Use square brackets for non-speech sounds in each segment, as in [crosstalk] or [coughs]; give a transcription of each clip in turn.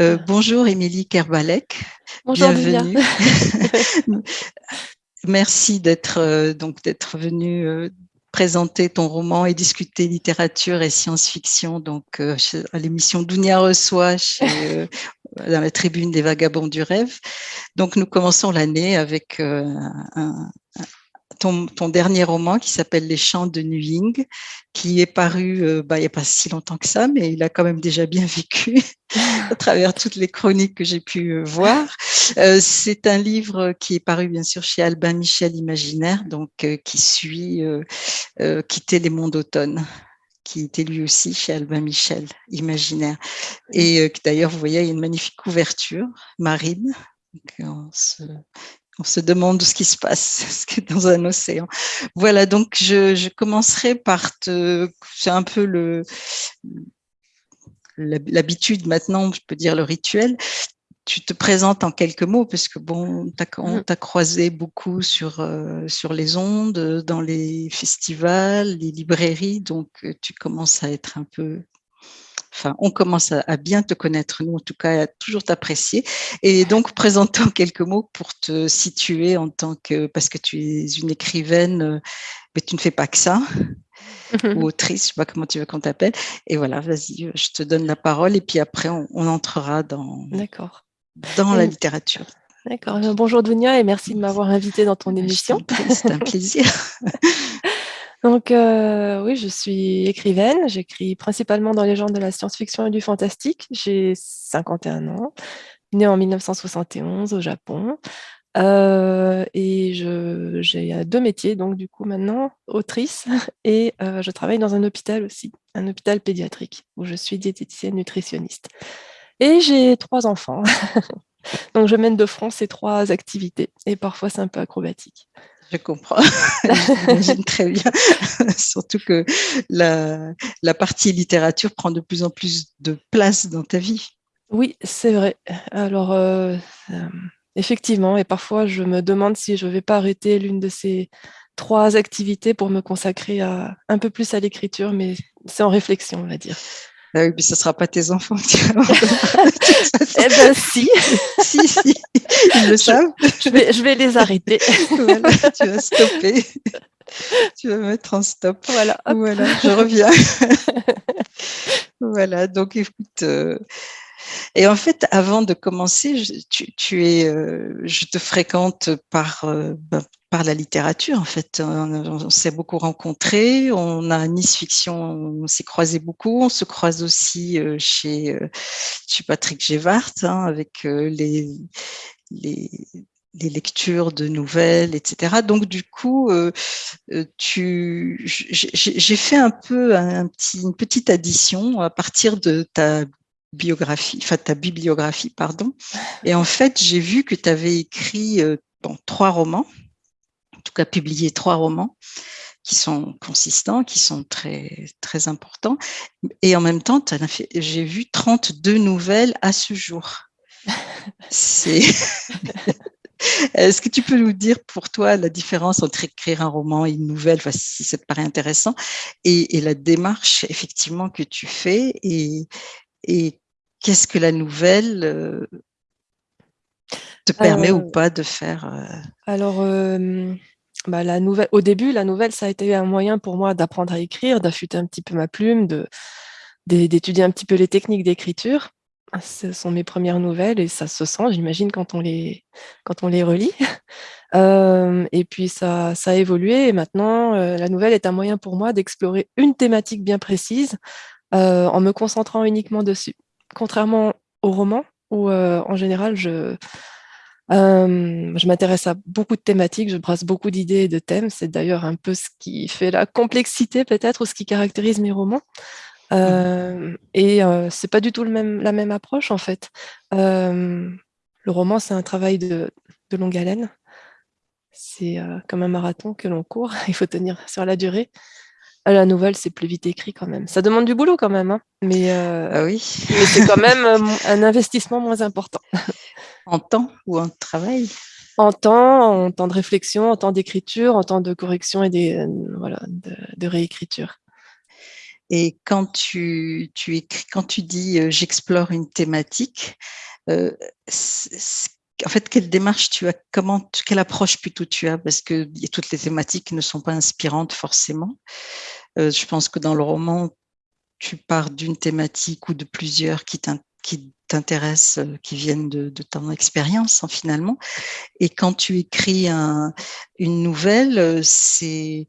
Euh, bonjour Émilie Kerbalek. Bonjour Bienvenue. [laughs] Merci d'être euh, donc d'être venue euh, présenter ton roman et discuter littérature et science-fiction donc à l'émission Dounia reçoit chez, [laughs] dans la tribune des vagabonds du rêve. Donc nous commençons l'année avec un, ton, dernier roman qui s'appelle Les Chants de Nuing, qui est paru euh, bah, il n'y a pas si longtemps que ça, mais il a quand même déjà bien vécu [laughs] à travers toutes les chroniques que j'ai pu euh, voir. Euh, c'est un livre qui est paru bien sûr chez Albin Michel Imaginaire, donc qui suit Quitter les mondes d'automne qui était lui aussi chez Albin Michel, Imaginaire. Et d'ailleurs, vous voyez, il y a une magnifique couverture marine. Demande ce qui se passe [laughs] dans un océan. Voilà, donc je, commencerai par te... C'est un peu le l'habitude maintenant, je peux dire le rituel. Tu te présentes en quelques mots parce que bon, on t'a croisé beaucoup sur, euh, sur les ondes, dans les festivals, les librairies, donc euh, tu commences à être un peu enfin, on commence à, bien te connaître, nous en tout cas, à toujours t'apprécier. Et donc, présentons quelques mots pour te situer en tant que, parce que tu es une écrivaine, euh, mais tu ne fais pas que ça, [laughs] ou autrice, je sais pas comment tu veux qu'on t'appelle. Et voilà, vas-y, je te donne la parole et puis après, on, entrera dans, dans la littérature. D'accord. Bonjour Dunia et merci de m'avoir invité dans ton émission. C'est un plaisir. [laughs] Donc, euh, oui, je suis écrivaine. J'écris principalement dans les genres de la science-fiction et du fantastique. J'ai 51 ans, née en 1971 au Japon. Euh, et j'ai deux métiers, donc du coup maintenant, autrice, [laughs] et euh, je travaille dans un hôpital aussi, un hôpital pédiatrique, où je suis diététicienne nutritionniste. Et j'ai trois enfants. [laughs] donc je mène de front ces trois activités, et parfois c'est un peu acrobatique. Je comprends, [laughs] j'imagine très bien, [laughs] surtout que la, la, partie littérature prend de plus en plus de place dans ta vie. Oui, c'est vrai. Alors, euh, euh, effectivement, et parfois je me demande si je ne vais pas arrêter l'une de ces trois activités pour me consacrer un peu plus à l'écriture, mais c'est en réflexion, on va dire. Ah oui, mais ce ne sera pas tes enfants. [laughs] eh bien, si. [laughs] si, si, ils le savent. Je vais, je vais les arrêter. [laughs] voilà, tu vas stopper. Tu vas mettre en stop. Voilà. Voilà, je reviens. voilà, donc écoute. Euh, et en fait, avant de commencer, je, tu, es, euh, je te fréquente par, euh, ben, par la littérature. En fait, on, s'est beaucoup rencontrés. On a Nice Fiction, on s'est croisé beaucoup. On se croise aussi euh, chez, chez Patrick Gévart hein, avec les, les, lectures de nouvelles, etc. Donc du coup, j'ai fait un peu une petite addition à partir de ta biographie, enfin ta bibliographie, pardon. Et en fait, j'ai vu que tu avais écrit euh, trois romans, tout cas publié trois romans qui sont consistants, qui sont très, très importants. Et en même temps, j'ai vu 32 nouvelles à ce jour. C'est... [laughs] Est-ce que tu peux nous dire pour toi la différence entre écrire un roman et une nouvelle, si ça te paraît intéressant, et, et, la démarche effectivement que tu fais et, et qu'est-ce que la nouvelle euh, te permet ou pas de faire euh? Alors, bah, au début, la nouvelle, ça a été un moyen pour moi d'apprendre à écrire, d'affûter un petit peu ma plume, d'étudier un petit peu les techniques d'écriture. Ce sont mes premières nouvelles et ça se sent, j'imagine, quand, on les, relit. [laughs] et puis, ça, ça a évolué et maintenant, euh, la nouvelle est un moyen pour moi d'explorer une thématique bien précise en me concentrant uniquement dessus contrairement au roman, où euh, en général, je, euh, je m'intéresse à beaucoup de thématiques, je brasse beaucoup d'idées et de thèmes. C'est d'ailleurs un peu ce qui fait la complexité peut-être, ou ce qui caractérise mes romans. Euh, et c'est pas du tout le même, la même approche en fait. le roman, c'est un travail de, de, longue haleine. C'est comme un marathon que l'on court, [laughs] il faut tenir sur la durée. Ah, la nouvelle, c'est plus vite écrit quand même. Ça demande du boulot quand même, hein. mais, euh, ah oui. c'est quand [laughs] même euh, un investissement moins important. [laughs] en temps ou en travail? En temps, en temps de réflexion, en temps d'écriture, en temps de correction et des, euh, voilà, de, réécriture. Et quand tu, tu écris, quand tu dis j'explore une thématique, en fait, quelle démarche tu as, comment, quelle approche plutôt tu as, parce que toutes les thématiques ne sont pas inspirantes forcément. je pense que dans le roman, tu pars d'une thématique ou de plusieurs qui t'intéressent, euh, qui viennent de, ton expérience hein, finalement. Et quand tu écris une nouvelle, euh, c'est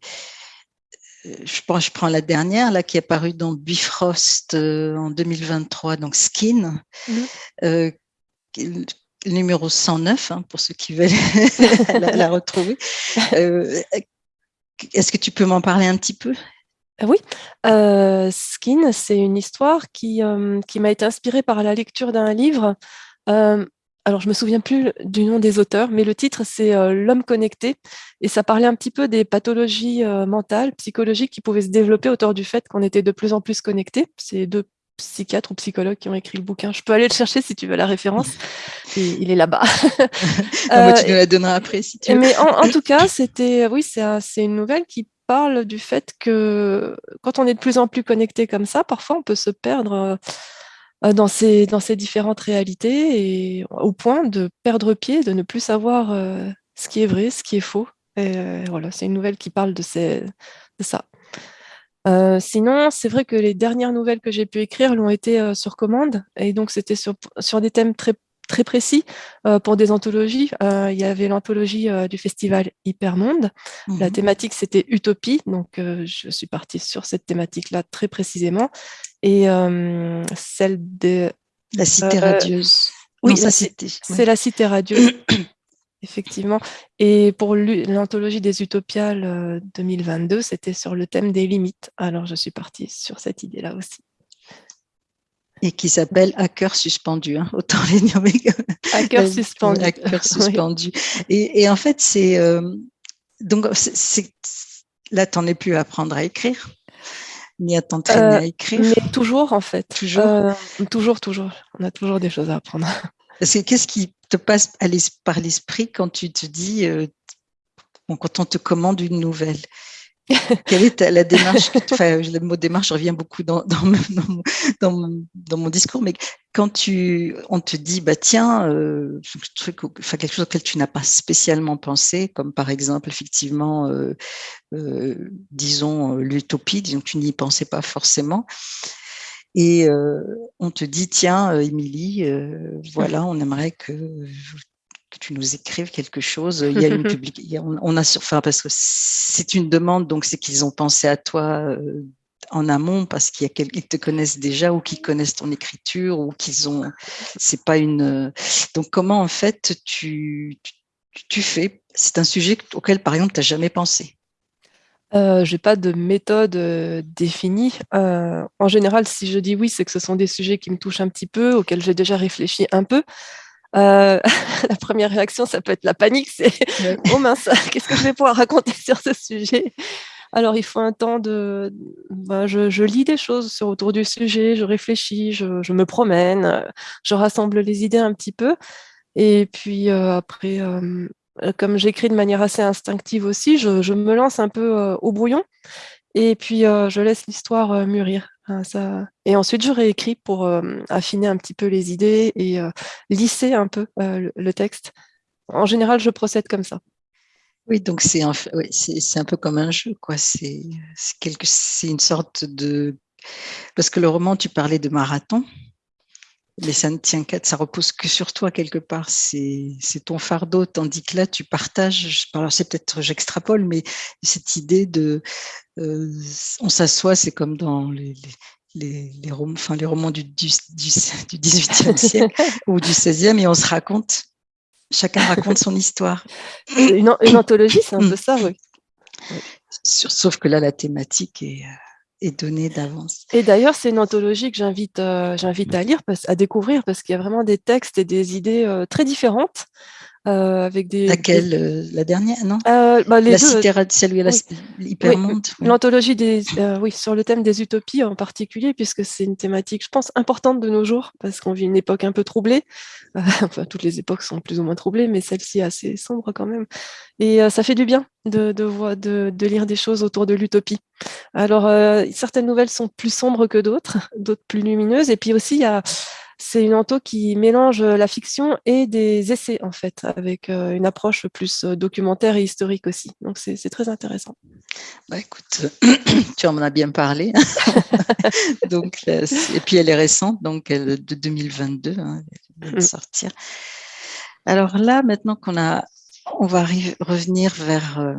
euh, je prends, je prends la dernière là qui est apparue dans Bifrost en 2023, donc Skin, mmh. numéro 109 hein, pour ceux qui veulent [laughs] la, retrouver. Est-ce que tu peux m'en parler un petit peu? Oui, euh, Skin, c'est une histoire qui, euh, qui m'a été inspirée par la lecture d'un livre. alors, je me souviens plus du nom des auteurs, mais le titre, c'est L'homme connecté. Et ça parlait un petit peu des pathologies mentales, psychologiques qui pouvaient se développer autour du fait qu'on était de plus en plus connectés. C'est deux psychiatres ou psychologues qui ont écrit le bouquin. Je peux aller le chercher si tu veux la référence. [laughs] il est là-bas. [laughs] Moi, tu me la donneras après si tu veux. Mais en, en tout cas, c'était, oui, c'est une nouvelle qui du fait que quand on est de plus en plus connecté comme ça, parfois on peut se perdre euh, dans ces, dans ces différentes réalités et au point de perdre pied, de ne plus savoir euh, ce qui est vrai, ce qui est faux. Et euh, voilà, c'est une nouvelle qui parle de, ça. sinon, c'est vrai que les dernières nouvelles que j'ai pu écrire l'ont été sur commande, et donc c'était sur des thèmes très très précis euh, pour des anthologies. Euh, il y avait l'anthologie euh, du festival Hypermonde. La mmh thématique, c'était Utopie. Donc, je suis partie sur cette thématique-là très précisément. Et celle de... La cité radieuse. Oui, c'est la cité radieuse. [coughs] Effectivement. Et pour l'anthologie des Utopiales 2022, c'était sur le thème des limites. Alors, je suis partie sur cette idée-là aussi et qui s'appelle Hacker suspendu. Hein, [laughs] autant les nommer. Hacker suspendu. Hacker [laughs] suspendu. Et, en fait, c'est euh, donc c'est là, t'en es plus à apprendre à écrire, ni à t'entraîner à euh, écrire. Mais toujours, en fait. Toujours. Euh, toujours, toujours. On a toujours des choses à apprendre. [laughs] qu'est-ce qui te passe par l'esprit quand tu te dis, quand on te commande une nouvelle? Quelle est la démarche enfin, Le mot démarche revient beaucoup dans, dans, mon, discours, mais quand tu, on te dit, bah tiens, euh, quelque chose auquel tu n'as pas spécialement pensé, comme par exemple, effectivement, euh, euh, disons, l'utopie, disons que tu n'y pensais pas forcément, et on te dit, tiens, Émilie, voilà, on aimerait que que tu nous écrives quelque chose. Il y a une [laughs] public... on, a enfin parce que c'est une demande, donc c'est qu'ils ont pensé à toi euh, en amont parce qu'ils te connaissent déjà ou qu'ils connaissent ton écriture ou qu'ils ont. C'est pas une. Donc comment en fait tu tu, fais C'est un sujet auquel par exemple tu n'as jamais pensé? Euh, je n'ai pas de méthode euh, définie. en général, si je dis oui, c'est que ce sont des sujets qui me touchent un petit peu, auxquels j'ai déjà réfléchi un peu. Euh, [laughs] la première réaction, ça peut être la panique, c'est [laughs] oh mince, [laughs] qu'est-ce que je vais pouvoir raconter sur ce sujet? Alors, il faut un temps de. Ben, je, lis des choses sur, autour du sujet, je réfléchis, je, me promène, je rassemble les idées un petit peu. Et puis euh, après, euh, comme j'écris de manière assez instinctive aussi, je, me lance un peu au brouillon. Et puis, je laisse l'histoire mûrir. Ça... Et ensuite, je réécris pour affiner un petit peu les idées et lisser un peu le, texte. En général, je procède comme ça. Oui, donc c'est un, un peu comme un jeu, quoi. C'est une sorte de... Parce que le roman, tu parlais de marathon, mais ça ne tient qu'à, ça repose que sur toi quelque part. C'est ton fardeau, tandis que là, tu partages. Alors c'est peut-être j'extrapole, mais cette idée de, on s'assoit, c'est comme dans les, les, les, romans, enfin, les romans du, [laughs] du, du, 18e siècle [laughs] ou du 16e et on se raconte, chacun raconte son histoire. Une, anthologie, c'est un peu ça, oui. Sauf que là, la thématique est, est donnée d'avance. Et d'ailleurs, c'est une anthologie que j'invite euh, j'invite à lire, à découvrir, parce qu'il y a vraiment des textes et des idées euh, très différentes. Avec des... Laquelle La dernière, non? Bah, les La cité celle l'hypermonde L'anthologie des... oui, sur le thème des utopies en particulier, puisque c'est une thématique, je pense, importante de nos jours, parce qu'on vit une époque un peu troublée. [laughs] enfin, toutes les époques sont plus ou moins troublées, mais celle-ci est assez sombre quand même. Et ça fait du bien de, de, de, de, lire des choses autour de l'utopie. Alors, certaines nouvelles sont plus sombres que d'autres, [laughs] d'autres plus lumineuses, et puis aussi, il y a c'est une anto qui mélange la fiction et des essais, en fait, avec une approche plus documentaire et historique aussi. Donc, c'est très intéressant. Bah, écoute, [coughs] tu en as bien parlé. [laughs] donc, et puis, elle est récente, donc elle, de 2022, hein, elle vient de mmh. sortir. Alors là, maintenant qu'on a, on va revenir vers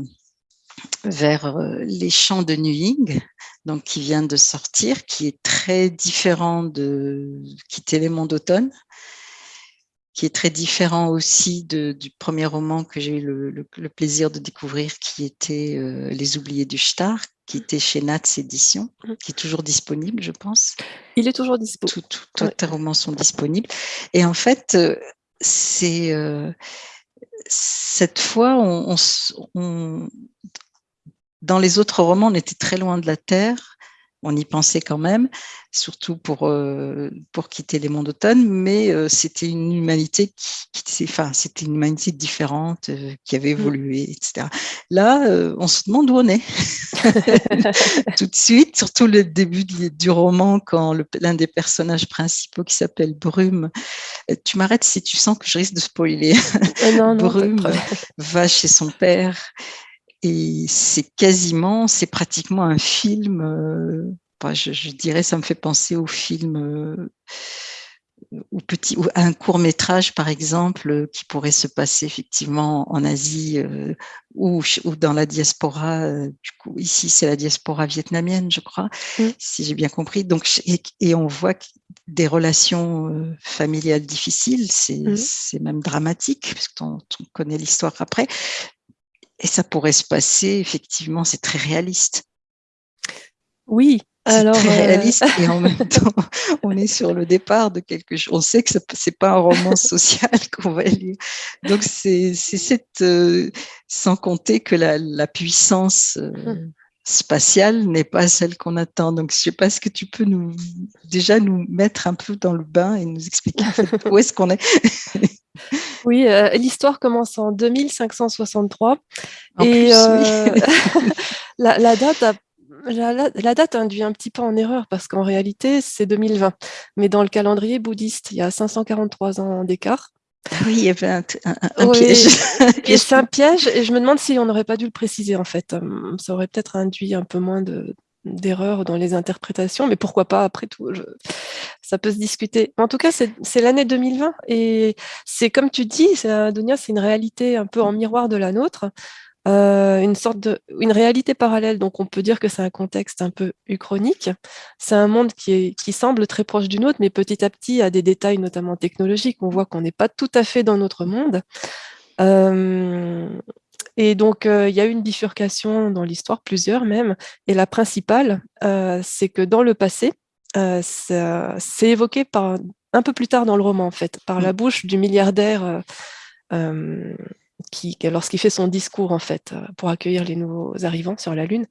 vers les chants de Nuying, donc qui vient de sortir, qui est très différent de Quitter les mondes d'automne, qui est très différent aussi du premier roman que j'ai eu le, plaisir de découvrir, qui était Les oubliés du Star, qui était chez Nats Éditions, mmh. qui est toujours disponible, je pense. Il est toujours disponible. Tous tes romans sont disponibles. Et en fait, c'est cette fois, dans les autres romans, on était très loin de la Terre, on y pensait quand même, surtout pour, euh, pour quitter les mondes d'automne, mais euh, c'était une humanité qui, enfin, c'était une humanité différente, euh, qui avait mmh. évolué, etc. Là, on se demande où on est. [laughs] Tout de suite, surtout le début du, roman, quand l'un des personnages principaux qui s'appelle Brume, tu m'arrêtes si tu sens que je risque de spoiler. non, Brume va chez son père et c'est quasiment, c'est pratiquement un film, euh, je, dirais, ça me fait penser au film, euh, ou petit, ou un court métrage par exemple, qui pourrait se passer effectivement en Asie euh, ou, ou, dans la diaspora. du coup, ici c'est la diaspora vietnamienne, je crois, si j'ai bien compris. Donc, et, on voit des relations familiales difficiles, c'est même dramatique, puisqu'on on connaît l'histoire après. Et ça pourrait se passer, effectivement, c'est très réaliste. Oui, alors, très euh, réaliste et en [laughs] même temps, on est sur le départ de quelque chose. On sait que ce n'est pas un roman [laughs] social [laughs] qu'on va lire. Donc, c'est cette, euh, sans compter que la, puissance euh, hum. spatiale n'est pas celle qu'on attend. Donc, je ne sais pas, ce que tu peux nous, déjà nous mettre un peu dans le bain et nous expliquer où est-ce qu'on est? Oui, euh, l'histoire commence en 2563. et euh, [laughs] la, date la, date induit un petit peu en erreur parce qu'en réalité, c'est 2020. Mais dans le calendrier bouddhiste, il y a 543 ans d'écart. Oui, il y avait un, piège. [laughs] et c'est un piège, et je me demande si on n'aurait pas dû le préciser en fait. Hum, ça aurait peut-être induit un peu moins de, d'erreurs dans les interprétations, mais pourquoi pas, après tout, ça peut se discuter. En tout cas, c'est l'année 2020, et c'est comme tu dis, Donia, c'est une réalité un peu en miroir de la nôtre, euh, une sorte de, une réalité parallèle, donc on peut dire que c'est un contexte un peu uchronique. C'est un monde qui, est, qui semble très proche du nôtre, mais petit à petit a des détails, notamment technologiques. On voit qu'on n'est pas tout à fait dans notre monde. Euh, et donc, euh, il y a eu une bifurcation dans l'histoire, plusieurs même, et la principale, euh, c'est que dans le passé, euh, c'est évoqué par, un peu plus tard dans le roman, en fait, par la mmh. bouche du milliardaire qui, lorsqu'il fait son discours, en fait, pour accueillir les nouveaux arrivants sur la Lune.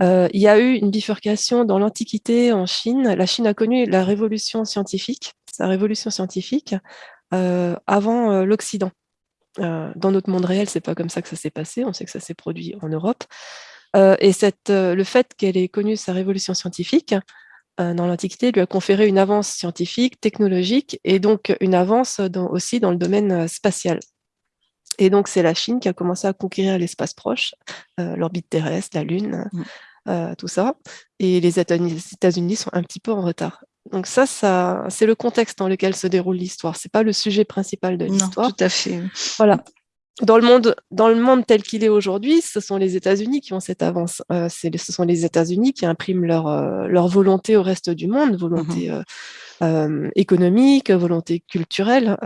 il y a eu une bifurcation dans l'Antiquité en Chine. La Chine a connu la révolution scientifique, sa révolution scientifique, avant l'Occident. Euh, dans notre monde réel, c'est pas comme ça que ça s'est passé. On sait que ça s'est produit en Europe. Euh, et cette, euh, le fait qu'elle ait connu sa révolution scientifique dans l'Antiquité lui a conféré une avance scientifique, technologique, et donc une avance aussi dans le domaine spatial. Et donc, c'est la Chine qui a commencé à conquérir l'espace proche, l'orbite terrestre, la Lune, mmh. tout ça. Et les États-Unis sont un petit peu en retard. Donc ça, ça c'est le contexte dans lequel se déroule l'histoire. C'est pas le sujet principal de l'histoire. Tout à fait. Voilà. Dans le monde, dans le monde tel qu'il est aujourd'hui, ce sont les États-Unis qui ont cette avance. Euh, ce sont les États-Unis qui impriment leur, euh, leur volonté au reste du monde, volonté mm-hmm. euh, économique, volonté culturelle.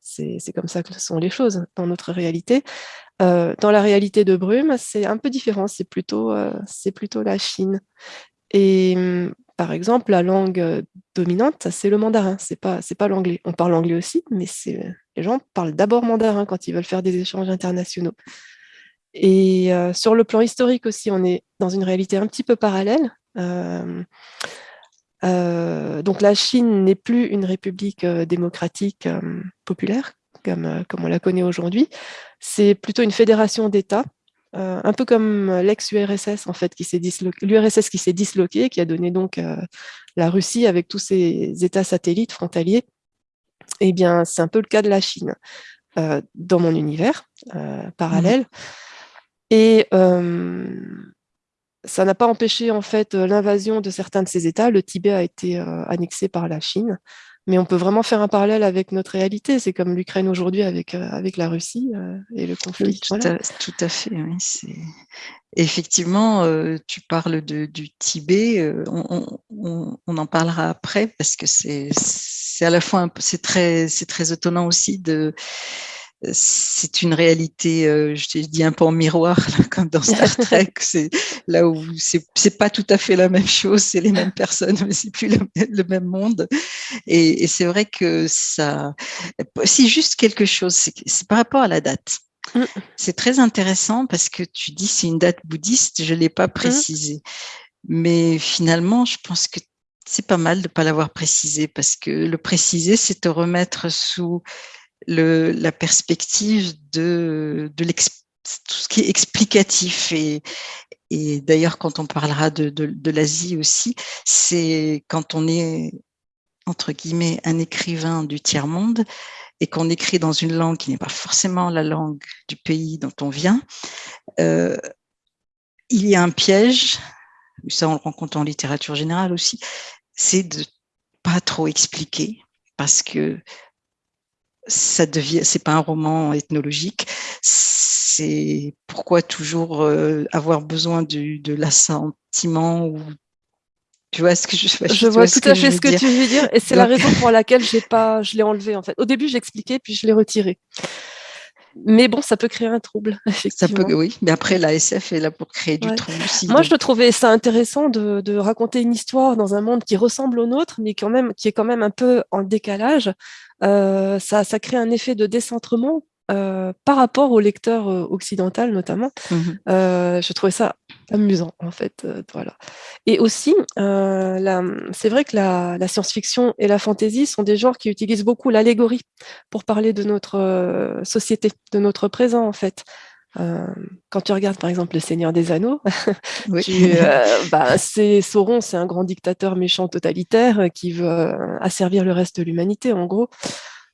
c'est comme ça que sont les choses dans notre réalité. dans la réalité de Brume, c'est un peu différent. C'est plutôt, c'est plutôt la Chine. Et hum, par exemple, la langue dominante, c'est le mandarin, c'est pas, pas l'anglais. On parle anglais aussi, mais c'est Les gens parlent d'abord mandarin quand ils veulent faire des échanges internationaux. Et sur le plan historique aussi, on est dans une réalité un petit peu parallèle. donc la Chine n'est plus une république démocratique populaire, comme on la connaît aujourd'hui. C'est plutôt une fédération d'États euh, un peu comme l'ex-URSS en fait, qui s'est l'URSS qui s'est disloqué, qui a donné donc euh, la Russie avec tous ses États satellites frontaliers. Eh bien, c'est un peu le cas de la Chine euh, dans mon univers parallèle. Mmh. Et ça n'a pas empêché en fait l'invasion de certains de ces États. Le Tibet a été annexé par la Chine mais on peut vraiment faire un parallèle avec notre réalité. C'est comme l'Ukraine aujourd'hui avec, euh, avec la Russie euh, et le conflit. tout, à, fait, oui. Effectivement, euh, tu parles de, du Tibet, on, on, en parlera après parce que c'est à la fois, c'est très, très étonnant aussi de c'est une réalité, euh, je t'ai dit un peu en miroir, [laughs] comme dans Star [laughs] Trek. c'est là où c'est pas tout à fait la même chose, c'est les mêmes [laughs] personnes, mais c'est plus le, même monde. Et, c'est vrai que ça, si juste quelque chose, c'est par rapport à la date. Mm. C'est très intéressant parce que tu dis c'est une date bouddhiste, je l'ai pas mm. précisé, mais finalement, je pense que c'est pas mal de pas l'avoir précisé parce que le préciser, c'est te remettre sous la perspective de, tout ce qui est explicatif. Et, d'ailleurs quand on parlera de l'Asie aussi, c'est quand on est entre guillemets un écrivain du tiers-monde et qu'on écrit dans une langue qui n'est pas forcément la langue du pays dont on vient, euh, il y a un piège, ça on le rencontre en littérature générale aussi, c'est de pas trop expliquer parce que ça devient, c'est pas un roman ethnologique. C'est pourquoi toujours euh, avoir besoin du, de l'assentiment ou tu vois ce que je, je, je vois tout à fait ce que tu veux dire et c'est la raison pour laquelle j'ai pas, je l'ai enlevé en fait. Au début j'expliquais puis je l'ai retiré. Mais bon, ça peut créer un trouble, effectivement. [laughs] Ça peut, oui, mais après, la SF est là pour créer du trouble aussi. Moi, je trouvais ça intéressant de, de, raconter une histoire dans un monde qui ressemble au nôtre, mais quand même, qui est quand même un peu en décalage. Euh, ça, ça crée un effet de décentrement euh, par rapport au lecteur euh, occidental notamment. Mmh euh, je trouvais ça amusant en fait. Voilà. Et aussi, c'est vrai que la, la science-fiction et la fantasy sont des genres qui utilisent beaucoup l'allégorie pour parler de notre société, de notre présent en fait. Euh, quand tu regardes par exemple Le Seigneur des Anneaux, [laughs] oui. euh, bah, c'est Sauron, c'est un grand dictateur méchant totalitaire qui veut asservir le reste de l'humanité en gros.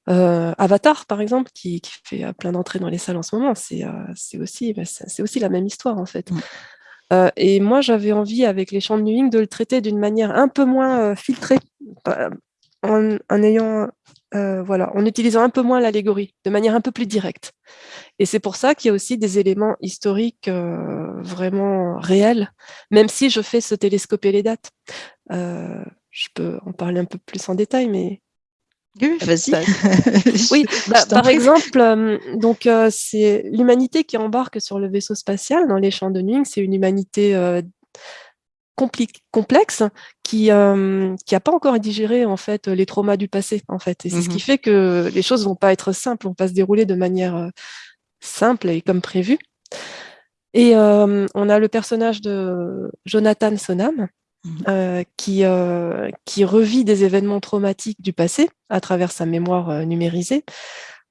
Euh, Avatar, par exemple, qui, qui fait euh, plein d'entrées dans les salles en ce moment, c'est euh, aussi, bah, aussi la même histoire en fait. Mm. Euh, et moi, j'avais envie, avec les champs de Newing, de le traiter d'une manière un peu moins euh, filtrée, en, en, ayant, voilà, en utilisant un peu moins l'allégorie, de manière un peu plus directe. Et c'est pour ça qu'il y a aussi des éléments historiques vraiment réels, même si je fais se télescoper les dates. je peux en parler un peu plus en détail, mais oui, vas-y. [laughs] oui, bah, par exemple, euh, donc euh, c'est l'humanité qui embarque sur le vaisseau spatial dans les champs de Newing, c'est une humanité euh, complexe qui n'a qui pas encore digéré en fait les traumas du passé en fait, et c'est ce qui mmh fait que les choses vont pas être simples, vont pas se dérouler de manière simple et comme prévu. Et on a le personnage de Jonathan Sonam, Mmh. Euh, qui, euh, qui revit des événements traumatiques du passé à travers sa mémoire euh, numérisée,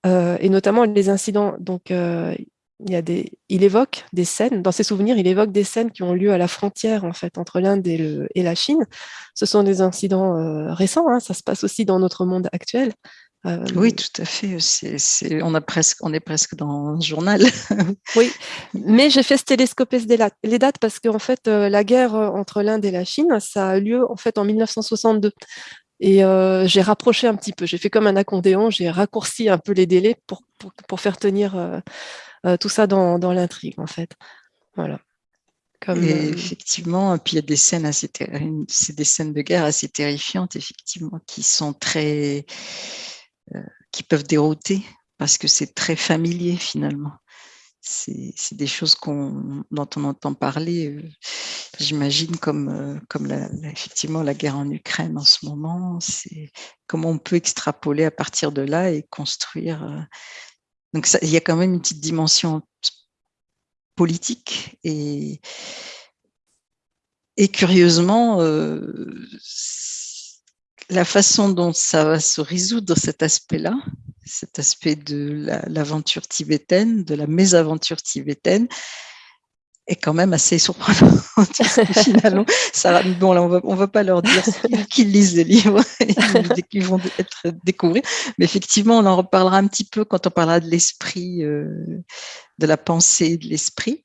euh, et notamment les incidents. Donc, euh, il, y a des, il évoque des scènes, dans ses souvenirs, il évoque des scènes qui ont lieu à la frontière en fait entre l'Inde et, la Chine. Ce sont des incidents récents, hein, ça se passe aussi dans notre monde actuel. Euh, oui, tout à fait. On, a presque, on est presque dans un journal. [laughs] oui, mais j'ai fait se télescoper les dates parce qu'en fait, euh, la guerre euh, entre l'Inde et la Chine, ça a lieu en fait en 1962. Et euh, j'ai rapproché un petit peu, j'ai fait comme un accordéon, j'ai raccourci un peu les délais pour, pour, pour faire tenir euh, tout ça dans, dans l'intrigue, en fait. Voilà. Comme, et effectivement, puis il y a des scènes assez, c'est des scènes de guerre assez terrifiantes, effectivement, qui sont très, euh, qui peuvent dérouter parce que c'est très familier finalement. C'est des choses qu'on dont on entend parler. Euh, j'imagine comme, comme la, effectivement la guerre en Ukraine en ce moment, c'est comment on peut extrapoler à partir de là et construire. Donc il y a quand même une petite dimension politique et, et curieusement, la façon dont ça va se résoudre cet aspect-là, cet aspect de l'aventure tibétaine, de la mésaventure tibétaine, est quand même assez surprenant. [laughs] Finalement, ça, bon, là, on va, ne va pas leur dire qu'ils lisent les livres [laughs] et qu'ils vont être découvrir. Mais effectivement, on en reparlera un petit peu quand on parlera de l'esprit, euh, de la pensée de l'esprit.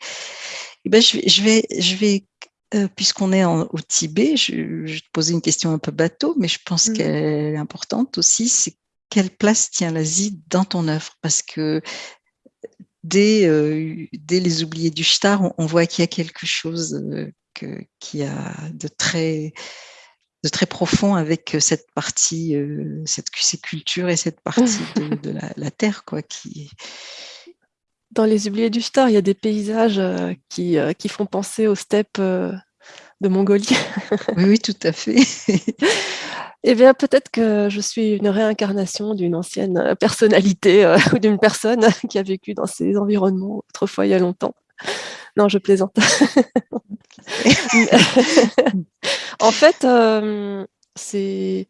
Eh ben, je vais, je vais, je vais euh, puisqu'on est au Tibet, je, vais te poser une question un peu bateau, mais je pense mmh. qu'elle est importante aussi. C'est quelle place tient l'Asie dans ton œuvre? Parce que dès, euh, dès les oubliés du Shtar, on, voit qu'il y a quelque chose euh, qui a de très, de très profond avec cette partie, cette, ces cultures et cette partie [laughs] de, la, la, terre, quoi, qui, dans Les Oubliés du Star, il y a des paysages euh, qui, euh, qui font penser aux steppes euh, de Mongolie. oui, oui, tout à fait. [laughs] Eh bien, peut-être que je suis une réincarnation d'une ancienne personnalité [laughs] ou d'une personne [laughs] qui a vécu dans ces environnements autrefois il y a longtemps. Non, je plaisante. [laughs] en fait, c'est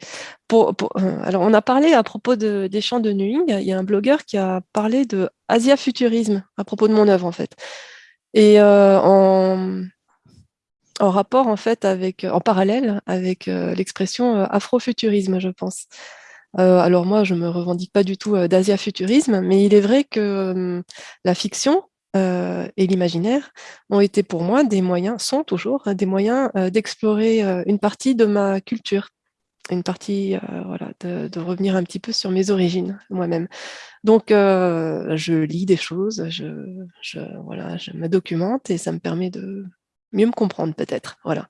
euh, alors on a parlé à propos de, des champs de Nuing, il y a un blogueur qui a parlé de Asia-futurisme à propos de mon œuvre en fait. Et euh, en, en, rapport en fait avec, en parallèle avec euh, l'expression afrofuturisme, je pense. alors moi, je me revendique pas du tout d'Asia-futurisme, mais il est vrai que la fiction et l'imaginaire ont été pour moi des moyens, sont toujours des moyens d'explorer une partie de ma culture une partie, euh, voilà, de, revenir un petit peu sur mes origines moi-même. Donc, euh, je lis des choses, je, voilà, je me documente et ça me permet de mieux me comprendre peut-être. Voilà.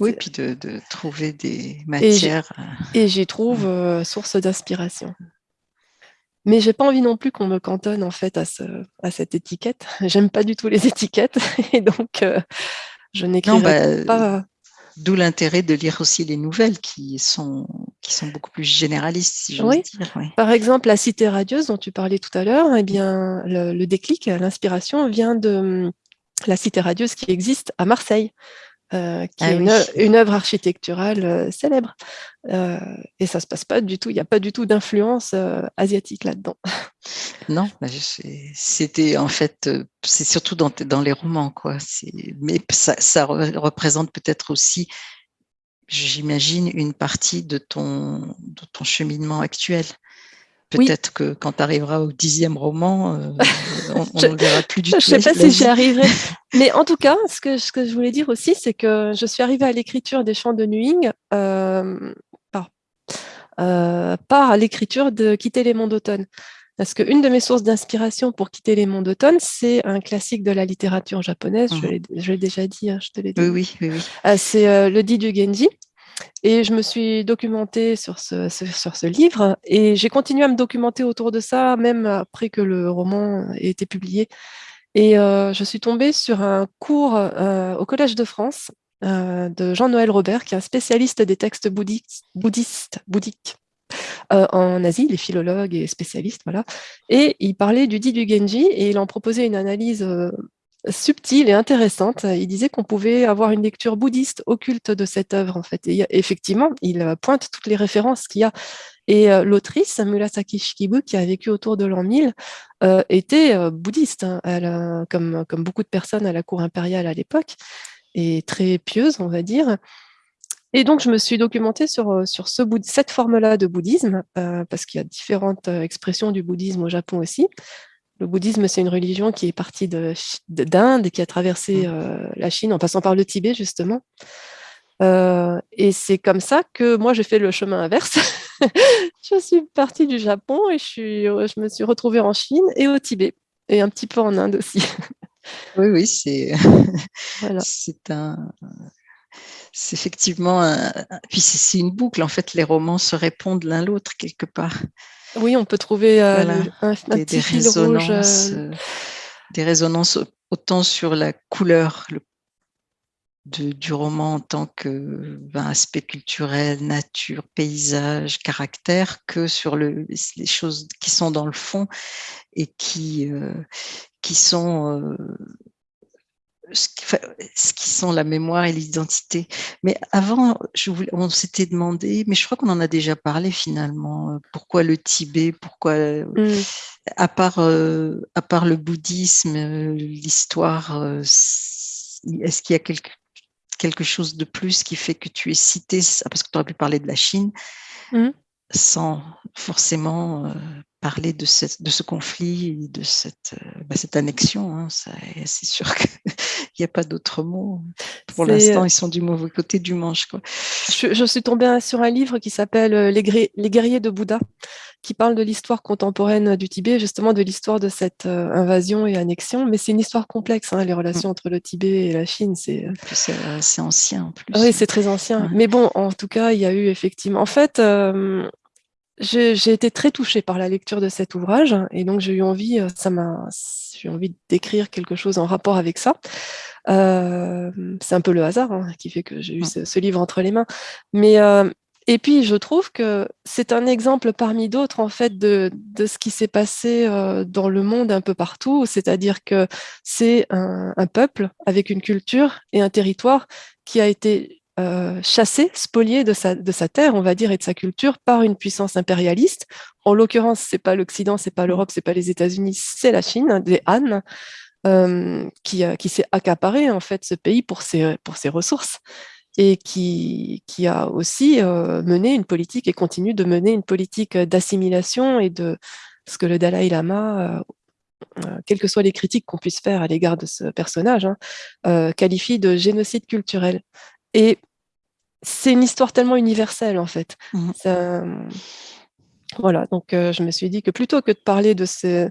Oui, puis de, trouver des matières. Et j'y trouve euh, source d'inspiration. Mais j'ai pas envie non plus qu'on me cantonne en fait à, ce, à cette étiquette. [laughs] J'aime pas du tout les [laughs] étiquettes et donc je n'écrirai bah, pas D'où l'intérêt de lire aussi les nouvelles qui sont, qui sont beaucoup plus généralistes, si j'ose oui. dire. Par exemple, la cité radieuse dont tu parlais tout à l'heure, eh bien, le, déclic, l'inspiration vient de la cité radieuse qui existe à Marseille. Euh, qui ah est une, œuvre architecturale euh, célèbre. Euh, et ça ne se passe pas du tout, il n'y a pas du tout d'influence asiatique là-dedans. Non, c'était en fait, c'est surtout dans, dans, les romans, quoi. Mais ça, ça représente peut-être aussi, j'imagine, une partie de ton, de ton cheminement actuel. Peut-être que quand tu arriveras au dixième roman, euh, on [laughs] ne verra plus du tout. Je ne sais pas si j'y arriverai. [laughs] Mais en tout cas, ce que, ce que je voulais dire aussi, c'est que je suis arrivée à l'écriture des chants de Nuing euh, par, euh, par l'écriture de Quitter les monts d'automne. Parce qu'une de mes sources d'inspiration pour quitter les monts d'automne, c'est un classique de la littérature japonaise, mmh je l'ai déjà dit, hein, je te l'ai dit. Oui, oui, oui. c'est le dit du Genji. Et je me suis documentée sur ce, sur ce livre et j'ai continué à me documenter autour de ça, même après que le roman ait été publié. Et euh, je suis tombée sur un cours euh, au Collège de France euh, de Jean-Noël Robert, qui est un spécialiste des textes bouddhistes, bouddhistes bouddhiques en Asie, les philologues et spécialistes, voilà. Et il parlait du dit du Genji et il en proposait une analyse subtile et intéressante. Il disait qu'on pouvait avoir une lecture bouddhiste occulte de cette œuvre, en fait. Et effectivement, il euh, pointe toutes les références qu'il y a. Et euh, l'autrice, Murasaki Shikibu, qui a vécu autour de l'an 1000, euh, était bouddhiste, hein. Elle, comme, beaucoup de personnes à la cour impériale à l'époque, et très pieuse, on va dire. Et donc, je me suis documentée sur, sur ce, cette forme-là de bouddhisme, parce qu'il y a différentes expressions du bouddhisme au Japon aussi. Le bouddhisme, c'est une religion qui est partie d'Inde et qui a traversé mmh. euh, la Chine en passant par le Tibet, justement. Euh, et c'est comme ça que moi, j'ai fait le chemin inverse. [laughs] je suis partie du Japon et je, suis, je me suis retrouvée en Chine et au Tibet, et un petit peu en Inde aussi. [laughs] oui, oui, c'est [laughs] c'est un... C'est effectivement un... Puis c'est une boucle, en fait, les romans se répondent l'un l'autre quelque part. Oui, on peut trouver euh, un, des, petit résonances, euh. Euh, des résonances autant sur la couleur, du roman en tant que ben, aspect culturel, nature, paysage, caractère, que sur le, les choses qui sont dans le fond et qui, euh, qui sont euh, ce qui, sont la mémoire et l'identité. Mais avant, je voulais, on s'était demandé, mais je crois qu'on en a déjà parlé finalement, euh, pourquoi le Tibet, pourquoi, mmh. à, part, à part le bouddhisme, l'histoire, est-ce qu'il y a quelque, quelque chose de plus qui fait que tu es cité, parce que tu aurais pu parler de la Chine, mmh. sans forcément euh, parler de, cette, de ce conflit, de cette, euh, bah, cette annexion. Hein, c'est sûr qu'il [laughs] n'y a pas d'autre mot. Pour l'instant, ils sont du mauvais côté du manche. Quoi. Je, suis tombée sur un livre qui s'appelle euh, les, les, guerriers de Bouddha, qui parle de l'histoire contemporaine du Tibet, justement de l'histoire de cette invasion et annexion. Mais c'est une histoire complexe, hein, les relations mmh. entre le Tibet et la Chine. C'est ancien en plus. Oui, c'est très ancien. Mais bon, en tout cas, il y a eu effectivement. En fait, j'ai été très touchée par la lecture de cet ouvrage et donc j'ai eu envie, euh, ça m'a, j'ai envie d'écrire quelque chose en rapport avec ça. Euh, c'est un peu le hasard hein, qui fait que j'ai eu ce, livre entre les mains. Mais euh, et puis je trouve que c'est un exemple parmi d'autres en fait de, de ce qui s'est passé dans le monde un peu partout, c'est-à-dire que c'est un, un peuple avec une culture et un territoire qui a été euh, chassé, spolié de sa, de sa terre, on va dire, et de sa culture par une puissance impérialiste. En l'occurrence, c'est pas l'Occident, c'est pas l'Europe, c'est pas les États-Unis, c'est la Chine, des Han, euh, qui, qui s'est accaparé en fait ce pays pour ses, pour ses ressources et qui, qui a aussi euh, mené une politique et continue de mener une politique d'assimilation et de ce que le Dalai Lama quelles que soient les critiques qu'on puisse faire à l'égard de ce personnage, hein, qualifie de génocide culturel. Et c'est une histoire tellement universelle, en fait. Mmh voilà, donc euh, je me suis dit que plutôt que de parler de ces...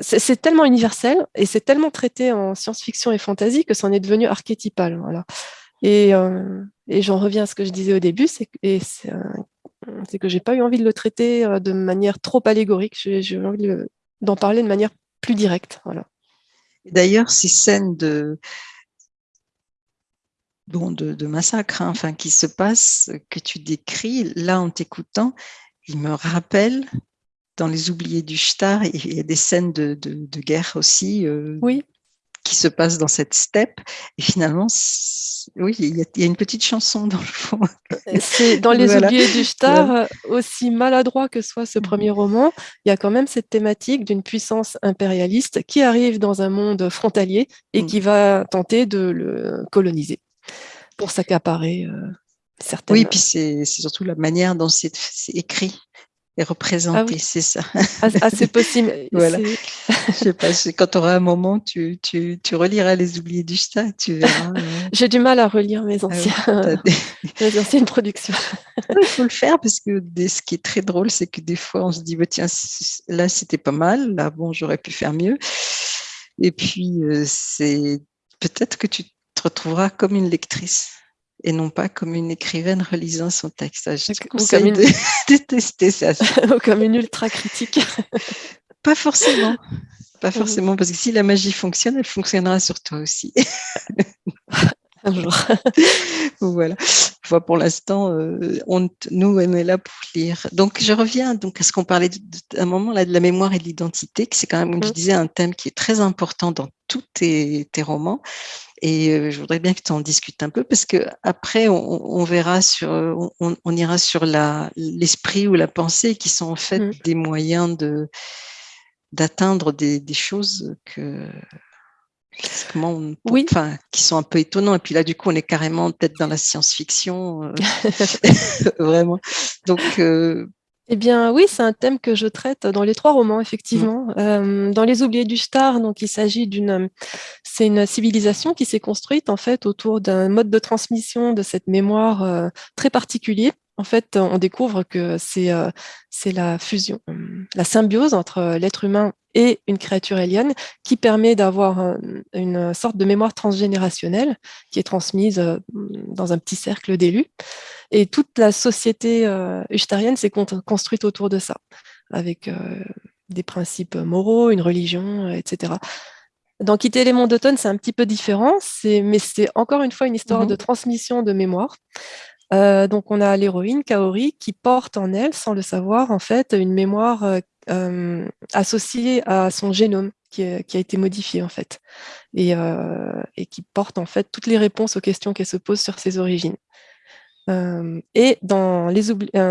C'est tellement universel et c'est tellement traité en science-fiction et fantasy que c'en est devenu archétypal. Voilà. Et, euh, et j'en reviens à ce que je disais au début, c'est que j'ai pas eu envie de le traiter euh, de manière trop allégorique, j'ai eu envie d'en parler de manière plus directe. Voilà. D'ailleurs, ces scènes de, bon, de, massacre, hein, enfin, qui se passe, que tu décris, là, en t'écoutant, il me rappelle, dans Les Oubliés du Shtar, il y a des scènes de, guerre aussi, euh, oui. qui se passent dans cette steppe, et finalement, oui, il y, a, une petite chanson dans le fond. C'est dans [laughs] Les Oubliés du Shtar, euh, aussi maladroit que soit ce premier roman, il y a quand même cette thématique d'une puissance impérialiste qui arrive dans un monde frontalier et mm. qui va tenter de le coloniser pour s'accaparer euh, certaines... Oui, puis c'est surtout la manière dont c'est écrit et représenté, ah c'est ça. Ah, ah c'est possible. [laughs] voilà. Je sais pas, quand tu auras un moment, tu, tu, tu, reliras Les Oubliés du Chat, tu verras. [laughs] Euh. J'ai du mal à relire mes, anciens, [laughs] mes anciennes productions. Il faut le faire parce que ce qui est très drôle, c'est que des fois, on se dit, bah, tiens, là, c'était pas mal, là, bon, j'aurais pu faire mieux. Et puis, euh, c'est peut-être que tu te retrouveras comme une lectrice et non pas comme une écrivaine relisant son texte. Je te conseille une... [laughs] de ça. [laughs] Ou comme une ultra critique. [laughs] pas forcément. Pas forcément, parce que si la magie fonctionne, elle fonctionnera sur toi aussi. Un jour. voilà. Pour l'instant, euh, on, nous, on est là pour lire. Donc, je reviens donc à ce qu'on parlait d'un moment là de la mémoire et de l'identité, qui c'est quand même, comme je mmh. disais, un thème qui est très important dans tous tes, tes romans. Et euh, je voudrais bien que tu en discutes un peu parce que après on, verra sur, on, ira sur l'esprit ou la pensée qui sont en fait mmh. des moyens de d'atteindre des, des, choses que oui. enfin, qui sont un peu étonnants. Et puis là, du coup, on est carrément peut-être dans la science-fiction, euh, [laughs] [laughs] vraiment. Donc, euh, eh bien, oui, c'est un thème que je traite dans les trois romans, effectivement. Mm. Euh, dans Les Oubliés du Star, donc il s'agit d'une, c'est une civilisation qui s'est construite en fait autour d'un mode de transmission de cette mémoire euh, très particulier. En fait, on découvre que c'est euh, la fusion, la symbiose entre l'être humain et une créature alien qui permet d'avoir une sorte de mémoire transgénérationnelle qui est transmise dans un petit cercle d'élus. Et toute la société euh, s'est construite autour de ça, avec euh, des principes moraux, une religion, euh, etc. Dans Quitter les monts d'automne, c'est un petit peu différent, mais c'est encore une fois une histoire de mmh transmission de mémoire. Euh, donc, on a l'héroïne, Kaori, qui porte en elle, sans le savoir, en fait, une mémoire euh, euh, associée à son génome qui, a été modifié, en fait, et, qui porte, en fait, toutes les réponses aux questions qu'elle se pose sur ses origines. et dans les,